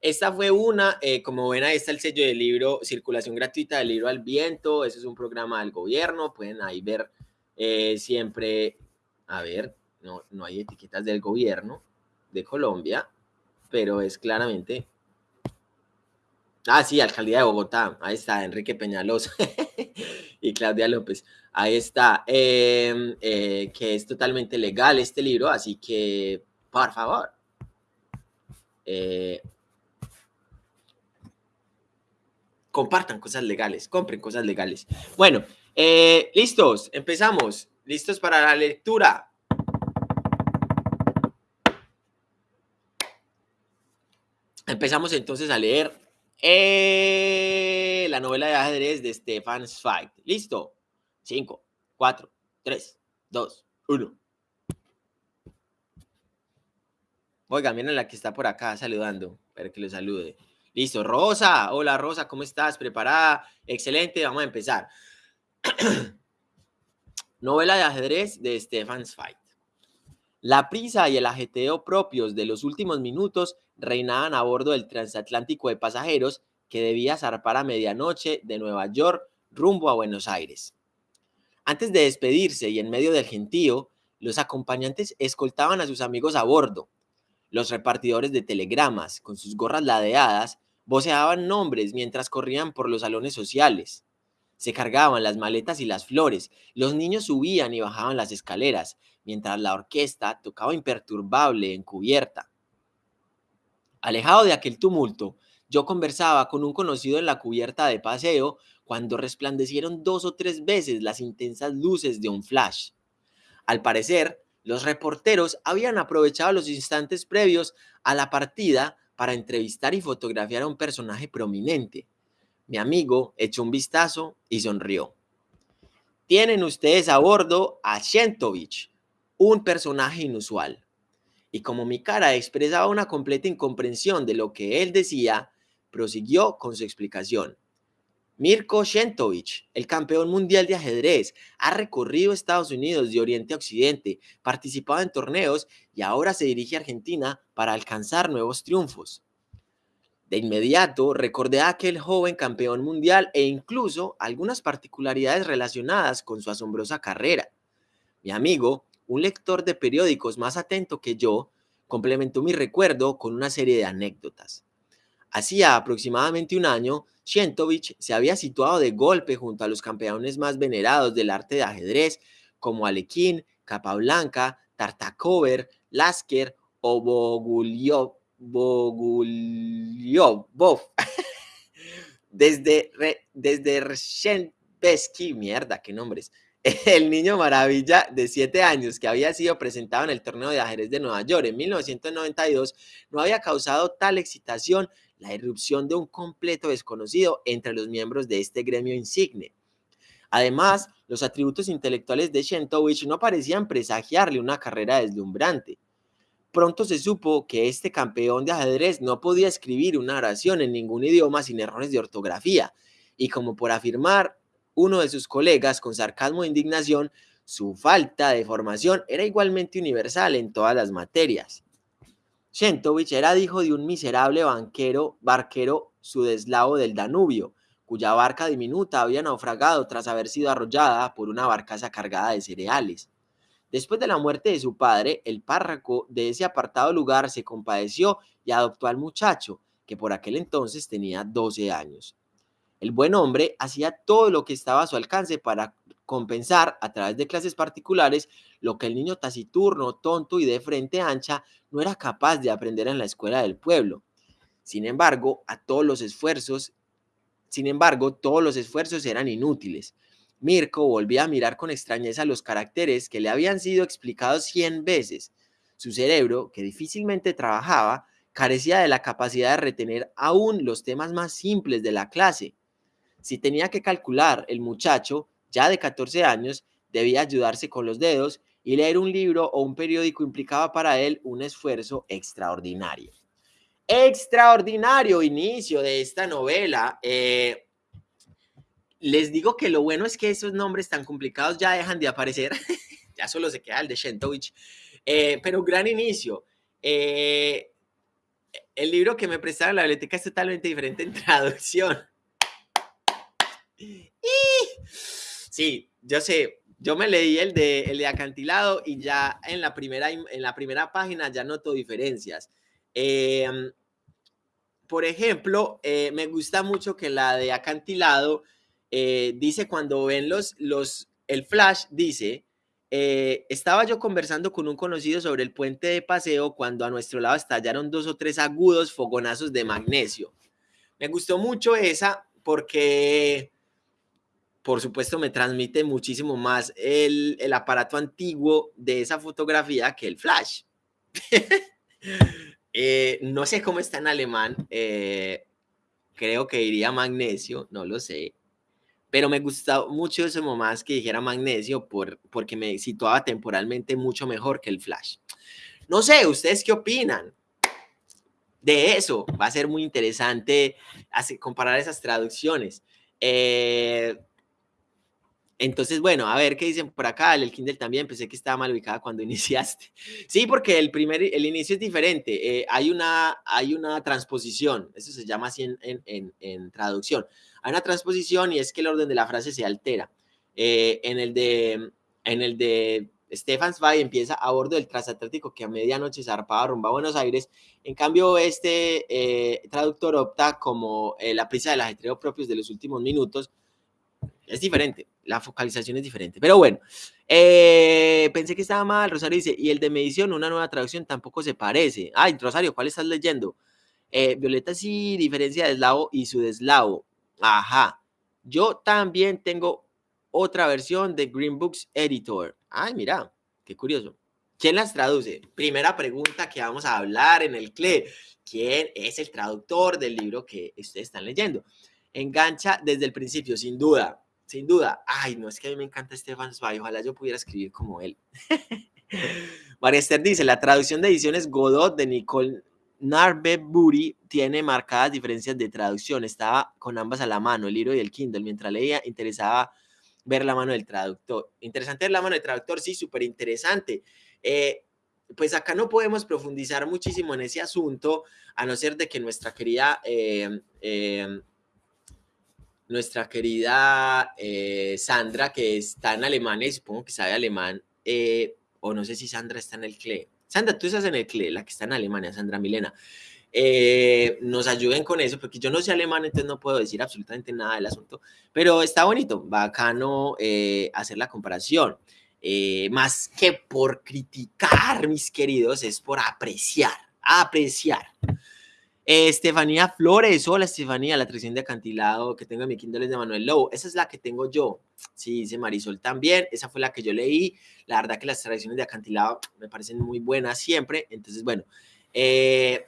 Esta fue una, eh, como ven, ahí está el sello del libro, circulación gratuita del libro al viento, ese es un programa del gobierno, pueden ahí ver eh, siempre, a ver, no, no hay etiquetas del gobierno de Colombia, pero es claramente... Ah, sí, Alcaldía de Bogotá, ahí está, Enrique Peñalosa y Claudia López, ahí está, em, eh, que es totalmente legal este libro, así que, por favor, eh, compartan cosas legales, compren cosas legales. Bueno, eh, listos, empezamos, listos para la lectura. Empezamos entonces a leer eh, la novela de ajedrez de Stefan Zweig. ¿Listo? 5, 4, 3, 2, 1. Oiga, miren la que está por acá saludando. Espero que le salude. Listo, Rosa. Hola, Rosa, ¿cómo estás? ¿Preparada? Excelente, vamos a empezar. novela de ajedrez de Stefan Zweig. La prisa y el ajeteo propios de los últimos minutos reinaban a bordo del transatlántico de pasajeros que debía zarpar a medianoche de Nueva York rumbo a Buenos Aires. Antes de despedirse y en medio del gentío, los acompañantes escoltaban a sus amigos a bordo. Los repartidores de telegramas, con sus gorras ladeadas, voceaban nombres mientras corrían por los salones sociales. Se cargaban las maletas y las flores, los niños subían y bajaban las escaleras, mientras la orquesta tocaba imperturbable en cubierta. Alejado de aquel tumulto, yo conversaba con un conocido en la cubierta de paseo cuando resplandecieron dos o tres veces las intensas luces de un flash. Al parecer, los reporteros habían aprovechado los instantes previos a la partida para entrevistar y fotografiar a un personaje prominente. Mi amigo echó un vistazo y sonrió. Tienen ustedes a bordo a Shentovich, un personaje inusual. Y como mi cara expresaba una completa incomprensión de lo que él decía, prosiguió con su explicación. Mirko Shentovich, el campeón mundial de ajedrez, ha recorrido Estados Unidos de oriente a occidente, participado en torneos y ahora se dirige a Argentina para alcanzar nuevos triunfos. De inmediato recordé a aquel joven campeón mundial e incluso algunas particularidades relacionadas con su asombrosa carrera. Mi amigo un lector de periódicos más atento que yo complementó mi recuerdo con una serie de anécdotas. Hacía aproximadamente un año, Shentovich se había situado de golpe junto a los campeones más venerados del arte de ajedrez, como Alekhine, Capablanca, Tartakover, Lasker o Bogulyov. Bogulyobov. desde, desde Shenpesky, mierda, qué nombres, el niño maravilla de 7 años que había sido presentado en el torneo de ajedrez de Nueva York en 1992 no había causado tal excitación la irrupción de un completo desconocido entre los miembros de este gremio insigne. Además, los atributos intelectuales de Shentovich no parecían presagiarle una carrera deslumbrante. Pronto se supo que este campeón de ajedrez no podía escribir una oración en ningún idioma sin errores de ortografía, y como por afirmar uno de sus colegas con sarcasmo e indignación, su falta de formación era igualmente universal en todas las materias. Shentovich era hijo de un miserable banquero, barquero sudeslavo del Danubio, cuya barca diminuta había naufragado tras haber sido arrollada por una barcaza cargada de cereales. Después de la muerte de su padre, el párroco de ese apartado lugar se compadeció y adoptó al muchacho, que por aquel entonces tenía 12 años. El buen hombre hacía todo lo que estaba a su alcance para compensar a través de clases particulares lo que el niño taciturno, tonto y de frente ancha no era capaz de aprender en la escuela del pueblo. Sin embargo, a todos los esfuerzos sin embargo, todos los esfuerzos eran inútiles. Mirko volvía a mirar con extrañeza los caracteres que le habían sido explicados cien veces. Su cerebro, que difícilmente trabajaba, carecía de la capacidad de retener aún los temas más simples de la clase. Si tenía que calcular, el muchacho, ya de 14 años, debía ayudarse con los dedos y leer un libro o un periódico implicaba para él un esfuerzo extraordinario extraordinario inicio de esta novela. Eh, les digo que lo bueno es que esos nombres tan complicados ya dejan de aparecer, ya solo se queda el de Shentovich, eh, pero gran inicio. Eh, el libro que me prestaron en la biblioteca es totalmente diferente en traducción. Sí, yo sé, yo me leí el de, el de acantilado y ya en la primera, en la primera página ya noto diferencias. Em, por ejemplo, eh, me gusta mucho que la de acantilado eh, dice cuando ven los, los, el flash, dice, eh, estaba yo conversando con un conocido sobre el puente de paseo cuando a nuestro lado estallaron dos o tres agudos fogonazos de magnesio. Me gustó mucho esa porque, por supuesto, me transmite muchísimo más el, el aparato antiguo de esa fotografía que el flash. Eh, no sé cómo está en alemán. Eh, creo que iría magnesio, no lo sé. Pero me gustó mucho eso más que dijera magnesio por, porque me situaba temporalmente mucho mejor que el flash. No sé, ¿ustedes qué opinan? De eso va a ser muy interesante comparar esas traducciones. Eh, entonces, bueno, a ver qué dicen por acá. El Kindle también pensé que estaba mal ubicada cuando iniciaste. Sí, porque el primer, el inicio es diferente. Eh, hay, una, hay una transposición, eso se llama así en, traducción. Hay una transposición y es que el orden de la frase se altera. Eh, en el de, en el de Stefan Zweig empieza a bordo del transatlántico que a medianoche zarpaba rumbo a Buenos Aires. En cambio, este eh, traductor opta como la prisa del ajetreo propios de los últimos minutos es diferente, la focalización es diferente. Pero bueno, eh, pensé que estaba mal. Rosario dice, y el de medición, una nueva traducción, tampoco se parece. Ay, Rosario, ¿cuál estás leyendo? Eh, Violeta sí diferencia de eslavo y su deslavo. Ajá. Yo también tengo otra versión de Green Books Editor. Ay, mira, qué curioso. ¿Quién las traduce? Primera pregunta que vamos a hablar en el CLE. ¿Quién es el traductor del libro que ustedes están leyendo? Engancha desde el principio, sin duda sin duda. Ay, no, es que a mí me encanta Stefan Zweig, ojalá yo pudiera escribir como él. María dice, la traducción de ediciones Godot de Nicole Buri tiene marcadas diferencias de traducción. Estaba con ambas a la mano, el libro y el Kindle. Mientras leía, interesaba ver la mano del traductor. Interesante ver la mano del traductor, sí, súper interesante. Eh, pues acá no podemos profundizar muchísimo en ese asunto, a no ser de que nuestra querida eh, eh, nuestra querida eh, Sandra, que está en Alemania y supongo que sabe alemán, eh, o no sé si Sandra está en el CLE. Sandra, tú estás en el CLE, la que está en Alemania, Sandra Milena. Eh, nos ayuden con eso, porque yo no sé alemán, entonces no puedo decir absolutamente nada del asunto, pero está bonito, bacano hacer la comparación. más que por criticar, mis queridos, es por apreciar, apreciar. Estefanía Flores, hola Estefanía, la atracción de acantilado que tengo en mi Kindle es de Manuel Lobo. Esa es la que tengo yo. Sí, dice Marisol también. Esa fue la que yo leí. La verdad que las tradiciones de acantilado me parecen muy buenas siempre. Entonces, bueno, eh,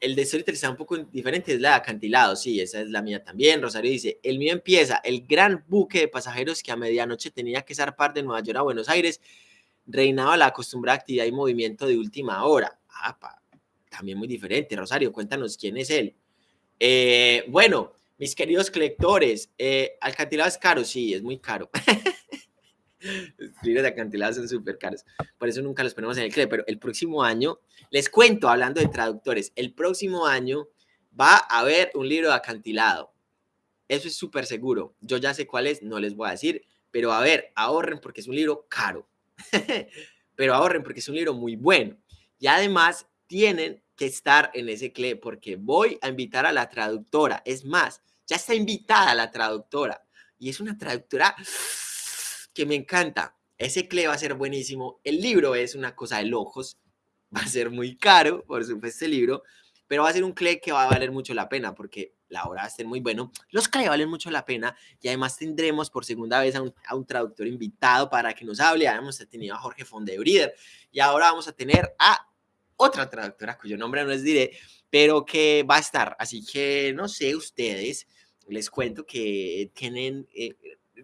el de Storytel está un poco diferente, es la de acantilado, sí, esa es la mía también. Rosario dice, el mío empieza, el gran buque de pasajeros que a medianoche tenía que zarpar de Nueva York a Buenos Aires, reinaba la acostumbrada actividad y movimiento de última hora. Ah, también muy diferente. Rosario, cuéntanos quién es él. Eh, bueno, mis queridos lectores, eh, acantilado es caro, sí, es muy caro. Los libros de acantilado son súper caros. Por eso nunca los ponemos en el CLE. Pero el próximo año, les cuento, hablando de traductores, el próximo año va a haber un libro de acantilado. Eso es súper seguro. Yo ya sé cuál es, no les voy a decir. Pero a ver, ahorren porque es un libro caro. pero ahorren porque es un libro muy bueno. Y además tienen que estar en ese CLE porque voy a invitar a la traductora. Es más, ya está invitada la traductora. Y es una traductora que me encanta. Ese CLE va a ser buenísimo. El libro es una cosa de locos. Va a ser muy caro, por supuesto, el libro. Pero va a ser un CLE que va a valer mucho la pena porque la obra va a ser muy bueno. Los CLE valen mucho la pena y además tendremos por segunda vez a un, traductor invitado para que nos hable. Ya hemos tenido a Jorge Fondebrider y ahora vamos a tener a otra traductora cuyo nombre no les diré, pero que va a estar. Así que no sé, ustedes, les cuento que tienen, eh,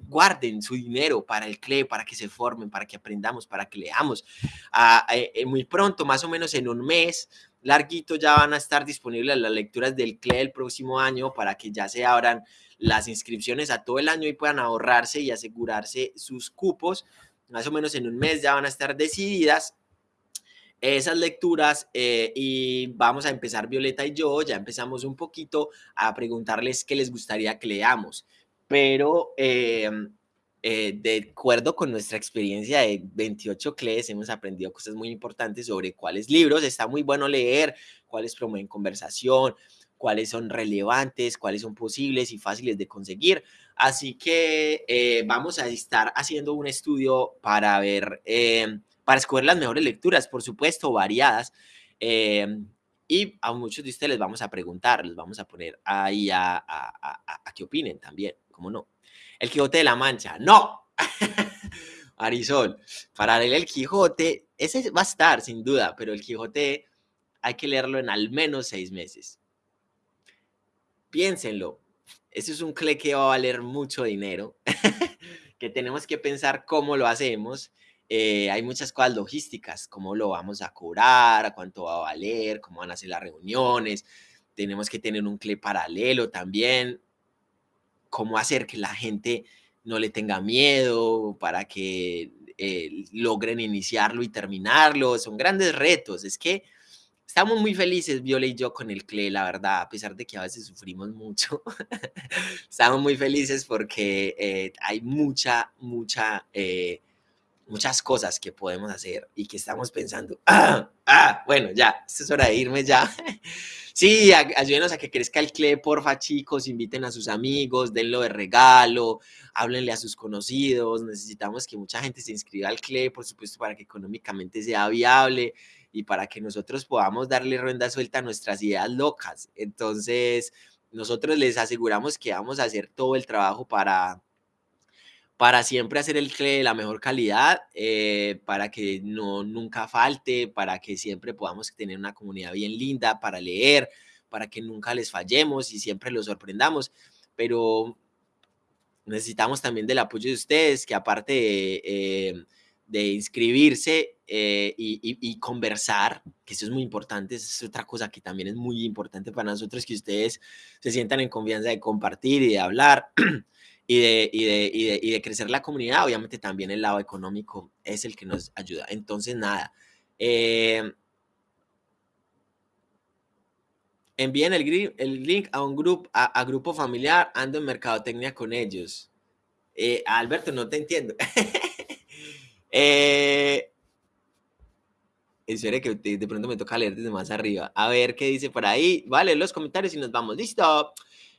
guarden su dinero para el CLE, para que se formen, para que aprendamos, para que leamos. Ah, eh, eh, muy pronto, más o menos en un mes, larguito, ya van a estar disponibles las lecturas del CLE el próximo año para que ya se abran las inscripciones a todo el año y puedan ahorrarse y asegurarse sus cupos. Más o menos en un mes ya van a estar decididas esas lecturas eh, y vamos a empezar Violeta y yo, ya empezamos un poquito a preguntarles qué les gustaría que leamos, pero em, eh, de acuerdo con nuestra experiencia de 28 CLEs hemos aprendido cosas muy importantes sobre cuáles libros está muy bueno leer, cuáles promueven conversación, cuáles son relevantes, cuáles son posibles y fáciles de conseguir. Así que eh, vamos a estar haciendo un estudio para ver para escoger las mejores lecturas, por supuesto, variadas. Em, y a muchos de ustedes les vamos a preguntar, les vamos a poner ahí a, a, a, que opinen también, ¿cómo no? El Quijote de la Mancha, no. Arizón, para leer el Quijote, ese va a estar sin duda, pero el Quijote hay que leerlo en al menos seis meses. Piénsenlo, ese es un cle que va a valer mucho dinero, que tenemos que pensar cómo lo hacemos eh, hay muchas cosas logísticas, cómo lo vamos a cobrar, cuánto va a valer, cómo van a ser las reuniones, tenemos que tener un CLE paralelo también, cómo hacer que la gente no le tenga miedo para que eh, logren iniciarlo y terminarlo, son grandes retos, es que estamos muy felices, Viola y yo, con el CLE, la verdad, a pesar de que a veces sufrimos mucho, estamos muy felices porque eh, hay mucha, mucha muchas cosas que podemos hacer y que estamos pensando, ah, ah, bueno, ya, es hora de irme ya. sí, ayúdenos a que crezca el CLE, porfa, chicos, inviten a sus amigos, denlo de regalo, háblenle a sus conocidos, necesitamos que mucha gente se inscriba al CLE, por supuesto, para que económicamente sea viable y para que nosotros podamos darle ronda suelta a nuestras ideas locas. Entonces, nosotros les aseguramos que vamos a hacer todo el trabajo para para siempre hacer el CLE de la mejor calidad, eh, para que no nunca falte, para que siempre podamos tener una comunidad bien linda para leer, para que nunca les fallemos y siempre los sorprendamos. Pero necesitamos también del apoyo de ustedes, que aparte de, eh, inscribirse eh, y, y, conversar, que eso es muy importante, es otra cosa que también es muy importante para nosotros, que ustedes se sientan en confianza de compartir y de hablar. y de, y de, y de, y de crecer la comunidad, obviamente también el lado económico es el que nos ayuda. Entonces, nada. Eh, envíen el, link a un grupo, a, grupo familiar, ando en mercadotecnia con ellos. Eh, Alberto, no te entiendo. eh, espere que de pronto me toca leer desde más arriba. A ver qué dice por ahí. Vale, los comentarios y nos vamos. Listo.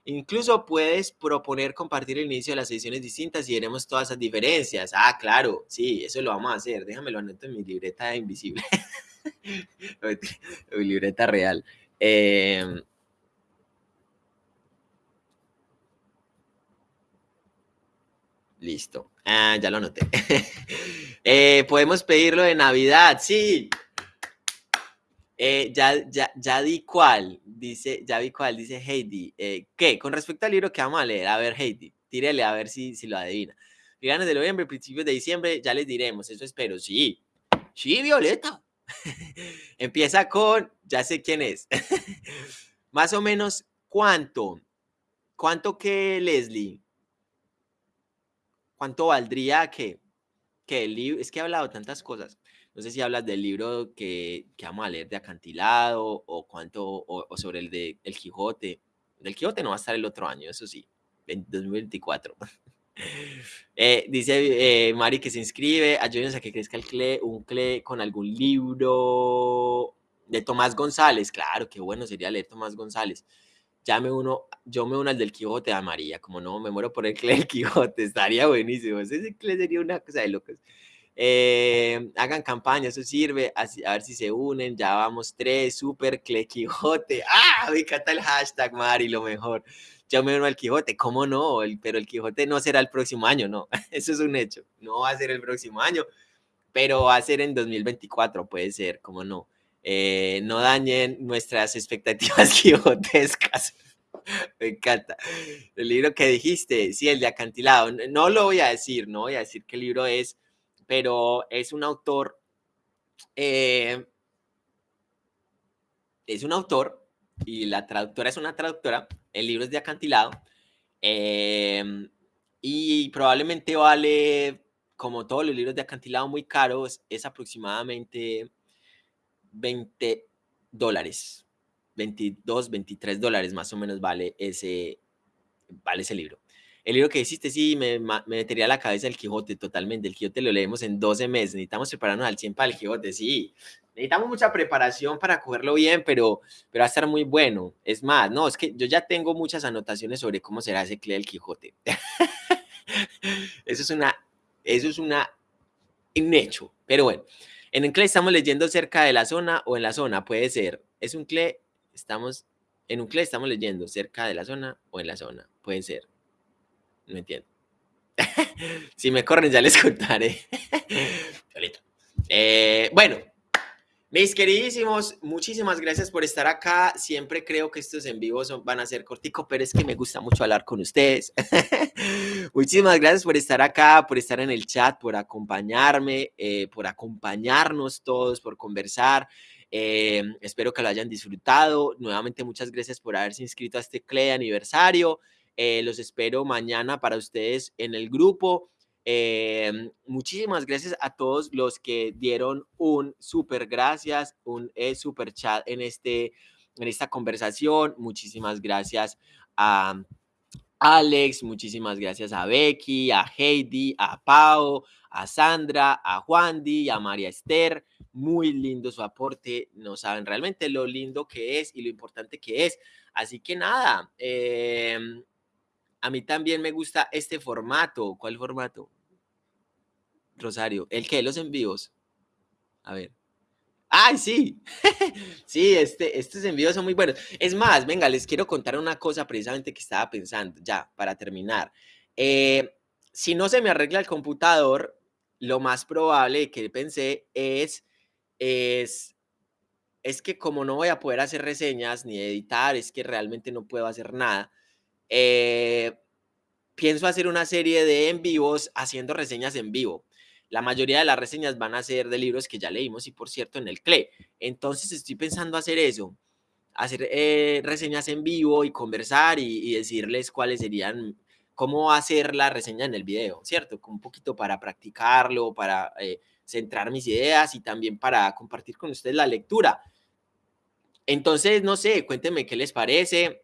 Incluso puedes proponer compartir el inicio de las sesiones distintas y veremos todas esas diferencias. Ah, claro, sí, eso lo vamos a hacer. Déjame lo anoto en mi libreta invisible. mi libreta real. Em, listo. Ah, ya lo anoté. Eh, podemos pedirlo de Navidad, sí. Eh, ya, ya, ya di cuál, dice, ya vi cuál, dice Heidi. Eh, ¿Qué? Con respecto al libro que vamos a leer, a ver, Heidi, tírele a ver si, si lo adivina. Finales de noviembre, principios de diciembre, ya les diremos, eso espero. Sí, sí, Violeta. Empieza con, ya sé quién es. Más o menos, ¿cuánto? ¿Cuánto que Leslie? ¿Cuánto valdría que, que el libro? Es que he hablado tantas cosas. No sé si hablas del libro que, que vamos a leer de Acantilado o cuánto, o, sobre el de El Quijote. El Quijote no va a estar el otro año, eso sí, en 2024. Eh, dice eh, Mari que se inscribe, ayúdenos a que crezca el CLE, un CLE con algún libro de Tomás González. Claro, qué bueno sería leer Tomás González. Ya me uno, yo me uno al del Quijote a María, como no, me muero por el CLE del Quijote, estaría buenísimo. Ese CLE sería una cosa de locos. Eh, hagan campaña, eso sirve, a ver si se unen, ya vamos tres, super CLE Quijote. ¡Ah! Me encanta el hashtag, Mari, lo mejor yo me uno al Quijote, ¿cómo no? El, pero el Quijote no será el próximo año, no, eso es un hecho, no va a ser el próximo año, pero va a ser en 2024, puede ser, ¿cómo no? Eh, no dañen nuestras expectativas quijotescas. Me encanta. El libro que dijiste, sí, el de acantilado. No lo voy a decir, no voy a decir qué libro es, pero es un autor, eh, es un autor y la traductora es una traductora el libro es de acantilado. Em, y probablemente vale, como todos los libros de acantilado muy caros, es aproximadamente 20 dólares. 22, 23 dólares más o menos vale ese, vale ese libro. El libro que hiciste, sí, me, me metería la cabeza el Quijote totalmente. El Quijote lo leemos en 12 meses. Necesitamos prepararnos al 100 para el Quijote, sí necesitamos mucha preparación para cogerlo bien, pero, pero va a estar muy bueno. Es más, no, es que yo ya tengo muchas anotaciones sobre cómo será ese CLE del Quijote. eso es una, eso es una, un hecho. Pero bueno, en un CLE estamos leyendo cerca de la zona o en la zona, puede ser. Es un CLE, estamos, en un CLE estamos leyendo cerca de la zona o en la zona, puede ser. No entiendo. si me corren ya les contaré. eh, bueno, mis queridísimos, muchísimas gracias por estar acá. Siempre creo que estos en vivo van a ser corticos, pero es que me gusta mucho hablar con ustedes. muchísimas gracias por estar acá, por estar en el chat, por acompañarme, eh, por acompañarnos todos, por conversar. Eh, espero que lo hayan disfrutado. Nuevamente, muchas gracias por haberse inscrito a este CLE aniversario. Eh, los espero mañana para ustedes en el grupo. Eh, muchísimas gracias a todos los que dieron un súper gracias, un eh, super chat en, este, en esta conversación. Muchísimas gracias a Alex, muchísimas gracias a Becky, a Heidi, a Pau, a Sandra, a Juan Di, a María Esther. Muy lindo su aporte. No saben realmente lo lindo que es y lo importante que es. Así que nada, eh, a mí también me gusta este formato. ¿Cuál formato? Rosario. ¿El qué? Los envíos. A ver. ¡Ay, sí! sí, este, estos envíos son muy buenos. Es más, venga, les quiero contar una cosa precisamente que estaba pensando, ya, para terminar. Eh, si no se me arregla el computador, lo más probable que pensé es, es, es que como no voy a poder hacer reseñas ni editar, es que realmente no puedo hacer nada. Eh, pienso hacer una serie de en vivos haciendo reseñas en vivo. La mayoría de las reseñas van a ser de libros que ya leímos y por cierto en el CLE. Entonces estoy pensando hacer eso, hacer eh, reseñas en vivo y conversar y, decirles cuáles serían, cómo hacer la reseña en el video, ¿cierto? Un poquito para practicarlo, para eh, centrar mis ideas y también para compartir con ustedes la lectura. Entonces, no sé, cuéntenme qué les parece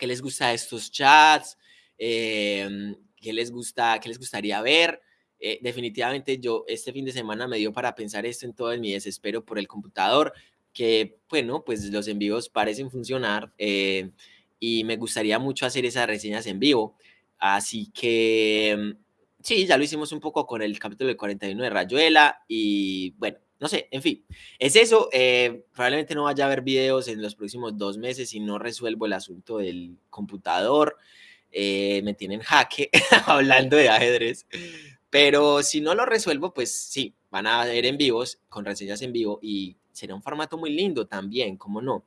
qué les gusta estos chats, em, qué les gusta, qué les gustaría ver. Eh, definitivamente yo este fin de semana me dio para pensar esto en todo mi desespero por el computador, que bueno, pues los envíos parecen funcionar eh, y me gustaría mucho hacer esas reseñas en vivo. Así que em, sí, ya lo hicimos un poco con el capítulo de 41 de Rayuela y bueno, no sé, en fin, es eso. Eh, probablemente no vaya a haber videos en los próximos dos meses si no resuelvo el asunto del computador. Eh, me tienen jaque hablando de ajedrez. Pero si no lo resuelvo, pues sí, van a ver en vivos, con reseñas en vivo y sería un formato muy lindo también, ¿cómo no?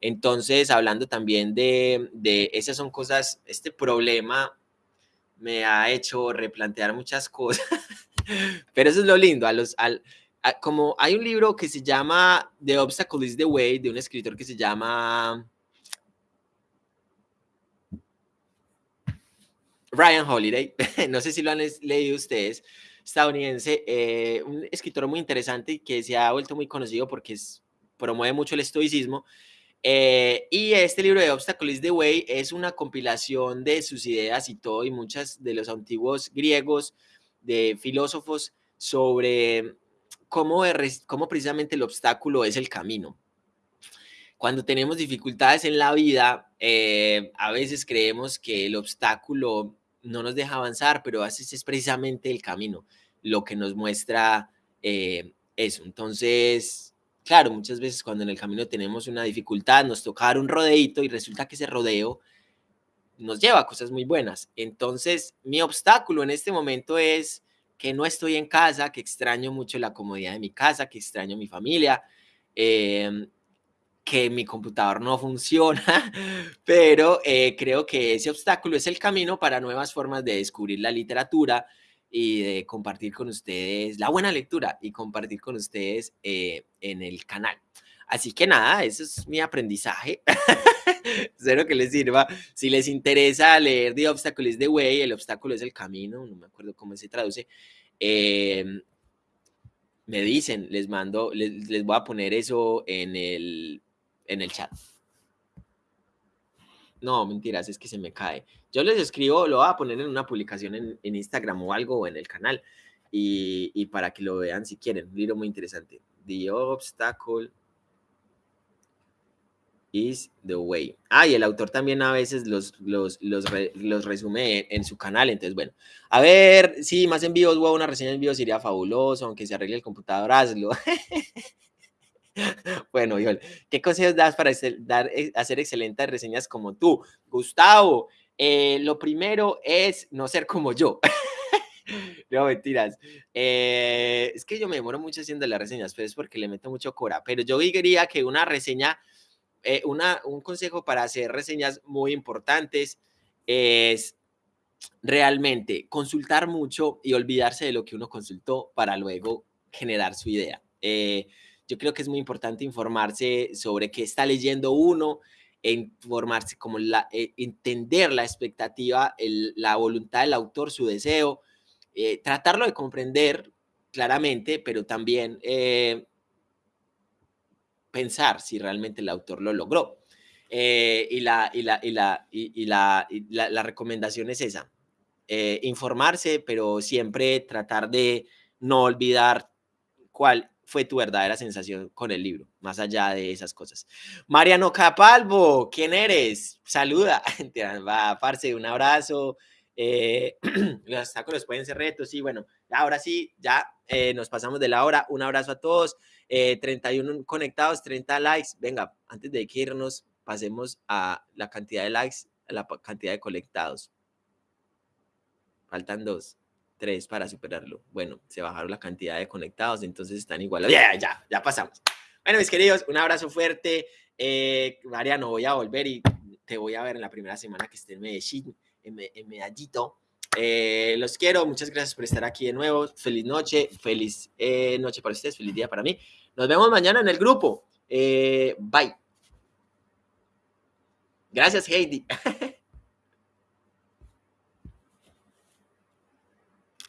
Entonces, hablando también de, de esas son cosas, este problema me ha hecho replantear muchas cosas, pero eso es lo lindo, a los, al, como hay un libro que se llama The Obstacle is the Way, de un escritor que se llama Ryan Holiday, no sé si lo han leído ustedes, estadounidense, eh, un escritor muy interesante y que se ha vuelto muy conocido porque es, promueve mucho el estoicismo. Eh, y este libro de Obstacle is the Way es una compilación de sus ideas y todo, y muchas de los antiguos griegos, de filósofos, sobre cómo, cómo precisamente el obstáculo es el camino. Cuando tenemos dificultades en la vida, eh, a veces creemos que el obstáculo no nos deja avanzar, pero a veces es precisamente el camino lo que nos muestra eh, eso. Entonces, claro, muchas veces cuando en el camino tenemos una dificultad, nos toca dar un rodeito y resulta que ese rodeo nos lleva a cosas muy buenas. Entonces, mi obstáculo en este momento es que no estoy en casa, que extraño mucho la comodidad de mi casa, que extraño mi familia, em, que mi computador no funciona, pero eh, creo que ese obstáculo es el camino para nuevas formas de descubrir la literatura y de compartir con ustedes la buena lectura y compartir con ustedes eh, en el canal. Así que nada, eso es mi aprendizaje. Espero que les sirva. Si les interesa leer The Obstacle is the Way, el obstáculo es el camino, no me acuerdo cómo se traduce. Em, me dicen, les mando, les, voy a poner eso en el, en el chat. No, mentiras, es que se me cae. Yo les escribo, lo voy a poner en una publicación en, Instagram o algo o en el canal y, y, para que lo vean si quieren. Un libro muy interesante. The Obstacle is the way. Ah, y el autor también a veces los, los, los, los resume en, su canal. Entonces, bueno, a ver, sí, más envíos, wow, una reseña en vivo sería fabuloso, aunque se arregle el computador, hazlo. bueno, Yol, ¿qué consejos das para dar, eh, hacer excelentes reseñas como tú? Gustavo, eh, lo primero es no ser como yo. no, mentiras. Eh, es que yo me demoro mucho haciendo las reseñas, pero es porque le meto mucho cora. Pero yo diría que una reseña eh, un consejo para hacer reseñas muy importantes es realmente consultar mucho y olvidarse de lo que uno consultó para luego generar su idea. Eh, yo creo que es muy importante informarse sobre qué está leyendo uno, informarse como eh, entender la expectativa, la voluntad del autor, su deseo, tratarlo de comprender claramente, pero también pensar si realmente el autor lo logró. Eh, y, la, y, la, y, la, y, la, la, recomendación es esa, eh, informarse, pero siempre tratar de no olvidar cuál fue tu verdadera sensación con el libro, más allá de esas cosas. Mariano Capalvo, ¿quién eres? Saluda, va, parce, un abrazo. Eh, los obstáculos pueden ser retos, y bueno, ahora sí, ya nos pasamos de la hora. Un abrazo a todos. 31 eh, conectados, 30 likes. Venga, antes de que irnos, pasemos a la cantidad de likes, a la cantidad de conectados. Faltan dos, tres para superarlo. Bueno, se bajaron la cantidad de conectados, entonces están igual. Ya, ya, ya pasamos. Bueno, mis queridos, un abrazo fuerte. Eh, Mariano, voy a volver y te voy a ver en la primera semana que esté en Medellín, en Medallito. Eh, los quiero, muchas gracias por estar aquí de nuevo. Feliz noche, feliz eh, noche para ustedes, feliz día para mí. Nos vemos mañana en el grupo. Eh, bye. Gracias, Heidi.